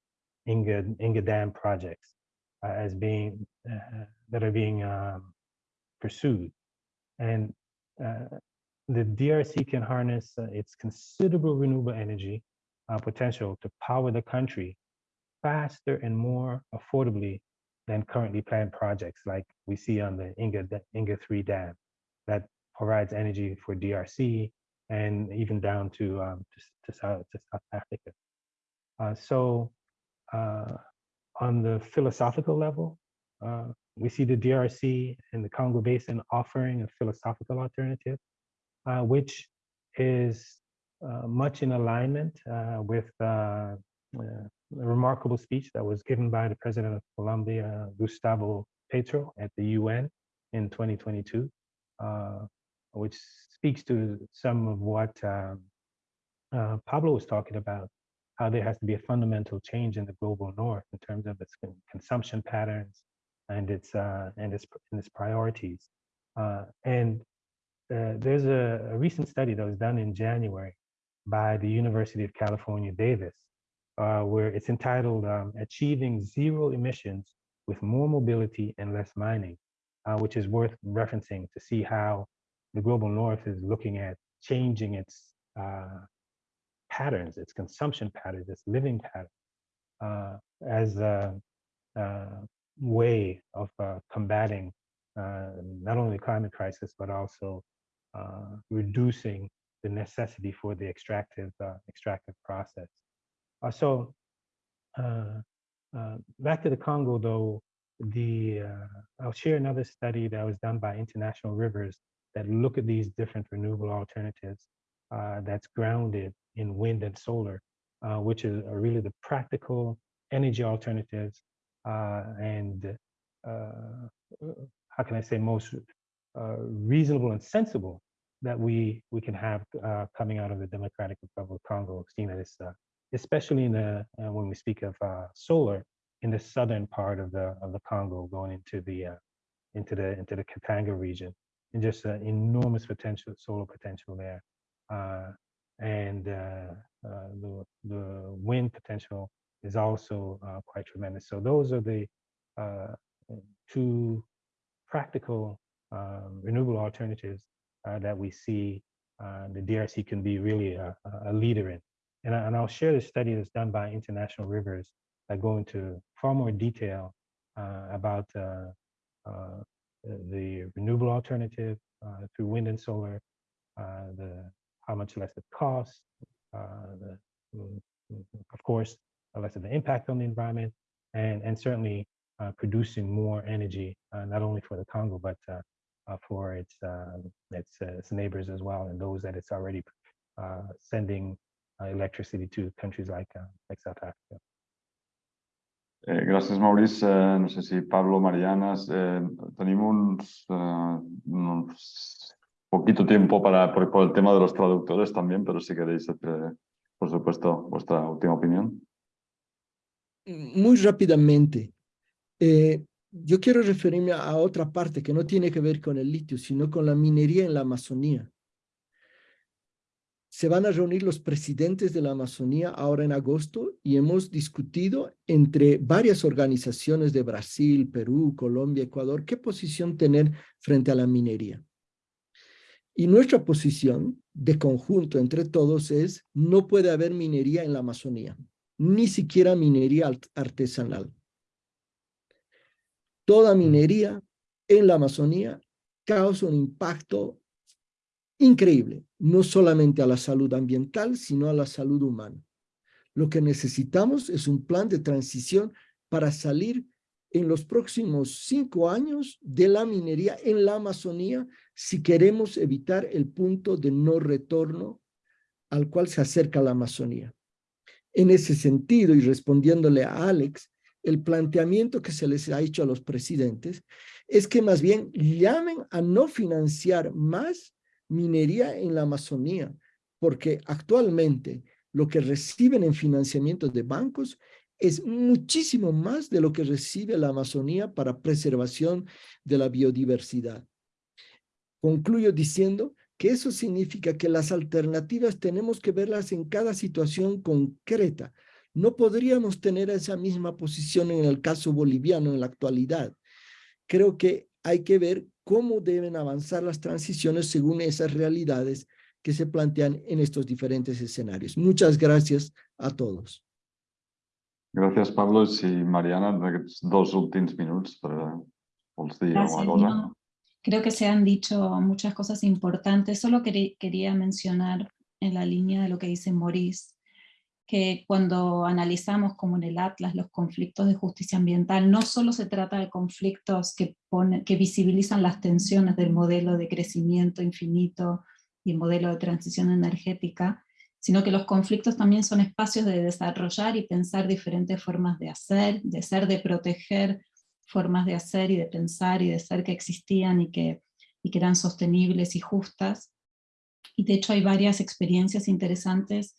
Inga Inga Dam projects uh, as being uh, that are being um, pursued, and uh, the DRC can harness uh, its considerable renewable energy uh, potential to power the country faster and more affordably than currently planned projects like we see on the Inga, Inga 3 dam that provides energy for DRC and even down to, um, to, to, South, to South Africa. Uh, so uh, on the philosophical level, uh, we see the DRC and the Congo Basin offering a philosophical alternative, uh, which is uh, much in alignment uh, with uh, uh, a remarkable speech that was given by the president of Colombia, Gustavo Petro, at the UN in 2022, uh, which speaks to some of what um, Pablo was talking about, how there has to be a fundamental change in the global north in terms of its con- consumption patterns and its uh, and its and its priorities. Uh, and uh, there's a, a recent study that was done in January by the University of California, Davis, uh, where it's entitled um, Achieving Zero Emissions with More Mobility and Less Mining, uh, which is worth referencing to see how the global north is looking at changing its uh, patterns, its consumption patterns, its living patterns, uh, as a way of uh, combating uh, not only the climate crisis, but also uh, reducing the necessity for the extractive extractive process. So back to the Congo, though, the uh, I'll share another study that was done by International Rivers that look at these different renewable alternatives uh, that's grounded in wind and solar, uh, which is really the practical energy alternatives and uh, how can I say most uh, reasonable and sensible that we we can have uh, coming out of the Democratic Republic of Congo, seeing that it's uh, especially in the uh, when we speak of uh, solar in the southern part of the of the Congo, going into the uh, into the into the Katanga region, and just an enormous potential solar potential there, uh, and uh, uh, the the wind potential is also uh, quite tremendous. So those are the uh, two practical um, renewable alternatives uh, that we see uh, the DRC can be really a, a leader in. And, I, and I'll share the study that's done by International Rivers that go into far more detail uh, about uh, the renewable alternative through wind and solar, the how much less it costs, the, mm, mm, of course, less of an impact on the environment, and, and certainly uh, producing more energy, uh, not only for the Congo, but uh, for its uh, its, its neighbors as well, and those that it's already sending electricity to countries like like South Africa. Eh, gràcies, Maurice. Eh, no sé si Pablo, Mariana, eh, tenim uns, eh, uns poquito tiempo para, por, por, el tema de los traductores también, pero si queréis, eh, por supuesto, vuestra última opinión. Muy rápidamente. Eh, yo quiero referirme a otra parte que no tiene que ver con el litio, sino con la minería en la Amazonía. Se van a reunir los presidentes de la Amazonía ahora en agosto y hemos discutido entre varias organizaciones de Brasil, Perú, Colombia, Ecuador, qué posición tener frente a la minería. Y nuestra posición de conjunto entre todos es no puede haber minería en la Amazonía, ni siquiera minería artesanal toda minería en la Amazonía causa un impacto increíble, no solamente a la salud ambiental, sino a la salud humana. Lo que necesitamos es un plan de transición para salir en los próximos cinco años de la minería en la Amazonía si queremos evitar el punto de no retorno al cual se acerca la Amazonía. En ese sentido, y respondiéndole a Alex, el planteamiento que se les ha hecho a los presidentes es que más bien llamen a no financiar más minería en la Amazonía, porque actualmente lo que reciben en financiamiento de bancos es muchísimo más de lo que recibe la Amazonía para preservación de la biodiversidad. Concluyo diciendo que eso significa que las alternativas tenemos que verlas en cada situación concreta, no podríamos tener esa misma posición en el caso boliviano en la actualidad. Creo que hay que ver cómo deben avanzar las transiciones según esas realidades que se plantean en estos diferentes escenarios. Muchas gracias a todos. Gracias, Pablo. Y Mariana, dos últimos minutos para decir alguna cosa. Creo que se han dicho muchas cosas importantes. Solo quería mencionar en la línea de lo que dice Maurice, que cuando analizamos como en el Atlas los conflictos de justicia ambiental, no solo se trata de conflictos que, que visibilizan las tensiones del modelo de crecimiento infinito y el modelo de transición energética, sino que los conflictos también son espacios de desarrollar y pensar diferentes formas de hacer, de ser, de proteger formas de hacer y de pensar y de ser que existían y que, y que eran sostenibles y justas. Y de hecho hay varias experiencias interesantes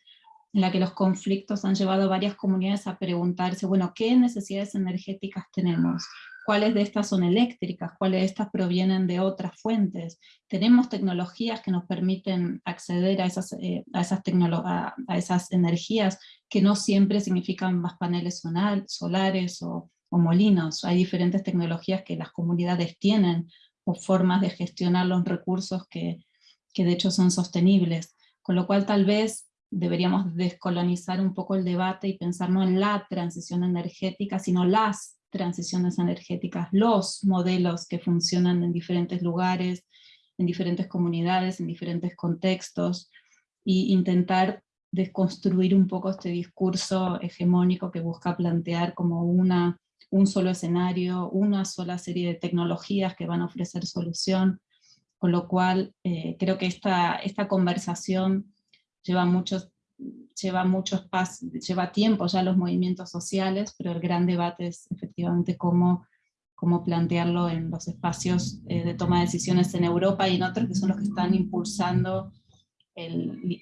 en la que los conflictos han llevado a varias comunidades a preguntarse, bueno, ¿qué necesidades energéticas tenemos? ¿Cuáles de estas son eléctricas? ¿Cuáles de estas provienen de otras fuentes? ¿Tenemos tecnologías que nos permiten acceder a esas, eh, a, esas a, a, esas energías que no siempre significan más paneles solares o, o molinos? Hay diferentes tecnologías que las comunidades tienen o formas de gestionar los recursos que, que de hecho son sostenibles. Con lo cual tal vez deberíamos descolonizar un poco el debate y pensar no en la transición energética, sino las transiciones energéticas, los modelos que funcionan en diferentes lugares, en diferentes comunidades, en diferentes contextos, e intentar desconstruir un poco este discurso hegemónico que busca plantear como una, un solo escenario, una sola serie de tecnologías que van a ofrecer solución, con lo cual eh, creo que esta, esta conversación lleva muchos lleva muchos lleva tiempo ya los movimientos sociales, pero el gran debate es efectivamente cómo, cómo plantearlo en los espacios eh, de toma de decisiones en Europa y en otros que son los que están impulsando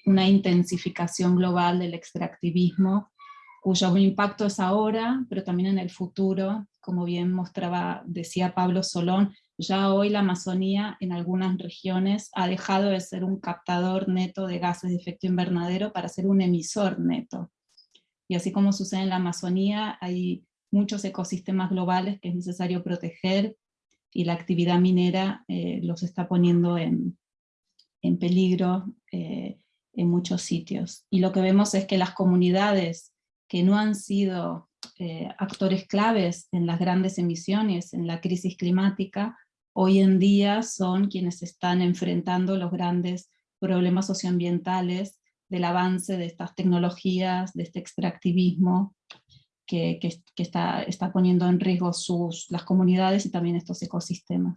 una intensificación global del extractivismo, cuyo impacto es ahora, pero también en el futuro, como bien mostraba, decía Pablo Solón, ya hoy la Amazonía en algunas regiones ha dejado de ser un captador neto de gases de efecto invernadero para ser un emisor neto. Y así como sucede en la Amazonía, hay muchos ecosistemas globales que es necesario proteger y la actividad minera eh, los está poniendo en, en peligro eh, en muchos sitios. Y lo que vemos es que las comunidades que no han sido eh, actores claves en las grandes emisiones, en la crisis climática, hoy en día son quienes están enfrentando los grandes problemas socioambientales del avance de estas tecnologías, de este extractivismo que, está, está, poniendo en riesgo sus, las comunidades y también estos ecosistemas.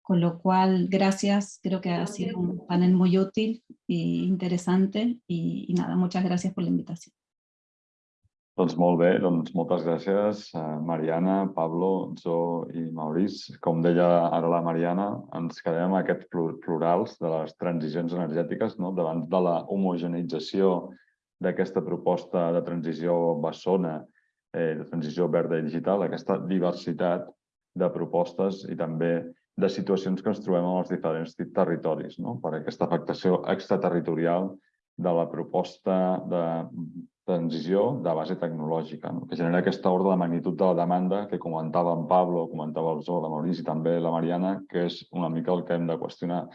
Con lo cual, gracias, creo que ha sido un panel muy útil e interesante y, y nada, muchas gracias por la invitación. Doncs molt bé, doncs moltes gràcies, eh, Mariana, Pablo, Zo i Maurice. Com deia ara la Mariana, ens quedem amb aquests plu- plurals de les transicions energètiques no? davant de la homogeneïtzació d'aquesta proposta de transició bessona, eh, de transició verda i digital, aquesta diversitat de propostes i també de situacions que ens trobem en els diferents territoris, no? per aquesta afectació extraterritorial de la proposta de transició de base tecnològica, no? que genera aquesta ordre de magnitud de la demanda que comentava en Pablo, comentava el Zoo, la Maurici també la Mariana, que és una mica el que hem de qüestionar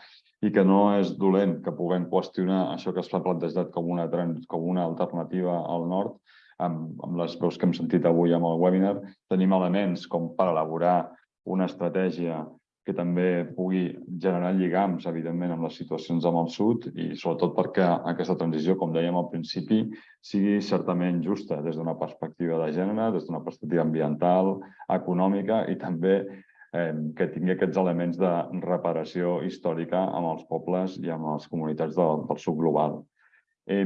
i que no és dolent que puguem qüestionar això que s'ha plantejat com una, com una alternativa al nord, amb, amb les veus que hem sentit avui amb el webinar, tenim elements com per elaborar una estratègia que també pugui generar lligams, evidentment, amb les situacions amb el sud i sobretot perquè aquesta transició, com dèiem al principi, sigui certament justa des d'una perspectiva de gènere, des d'una perspectiva ambiental, econòmica i també eh, que tingui aquests elements de reparació històrica amb els pobles i amb les comunitats del, del sud global. Eh,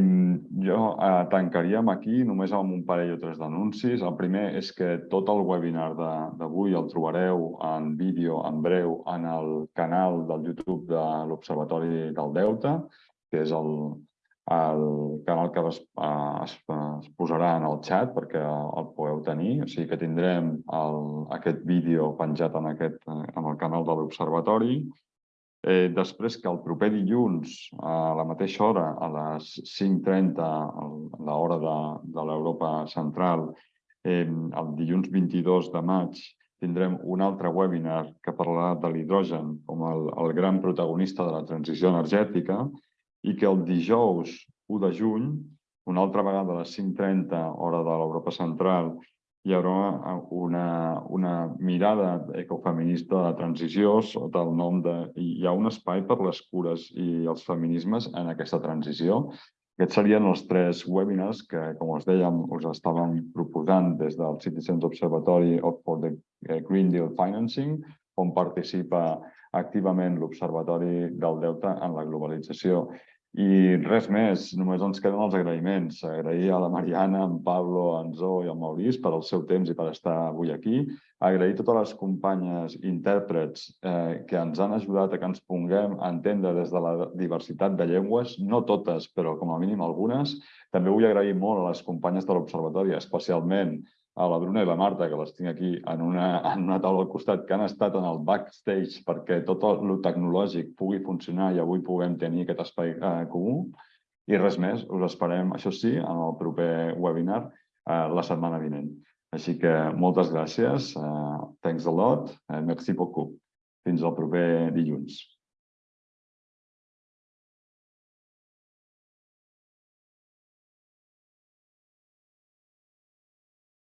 jo eh, tancaríem aquí només amb un parell o tres d'anuncis. El primer és que tot el webinar d'avui el trobareu en vídeo en breu en el canal del YouTube de l'Observatori del Delta, que és el, el canal que es, eh, es, es posarà en el xat perquè el podeu tenir. O sigui que tindrem el, aquest vídeo penjat en, aquest, en el canal de l'Observatori. Eh, després que el proper dilluns, a la mateixa hora, a les 5.30, a l'hora de, de l'Europa central, eh, el dilluns 22 de maig, tindrem un altre webinar que parlarà de l'hidrogen com el, el gran protagonista de la transició energètica i que el dijous 1 de juny, una altra vegada a les 5.30, hora de l'Europa central, hi haurà una, una mirada ecofeminista de transició sota el nom de... Hi ha un espai per les cures i els feminismes en aquesta transició. Aquests serien els tres webinars que, com us dèiem, us estàvem proposant des del Citizens Observatory for the Green Deal Financing, on participa activament l'Observatori del Deute en la globalització. I res més, només ens queden els agraïments. Agrair a la Mariana, en Pablo, en Zo i en Maurice per el seu temps i per estar avui aquí. Agrair a totes les companyes intèrprets eh, que ens han ajudat a que ens ponguem a entendre des de la diversitat de llengües, no totes, però com a mínim algunes. També vull agrair molt a les companyes de l'Observatori, especialment a la Bruna i la Marta, que les tinc aquí en una, en una taula al costat, que han estat en el backstage perquè tot el tecnològic pugui funcionar i avui puguem tenir aquest espai eh, comú. I res més, us esperem, això sí, en el proper webinar eh, la setmana vinent. Així que moltes gràcies, eh, thanks a lot, eh, merci beaucoup. Fins al proper dilluns.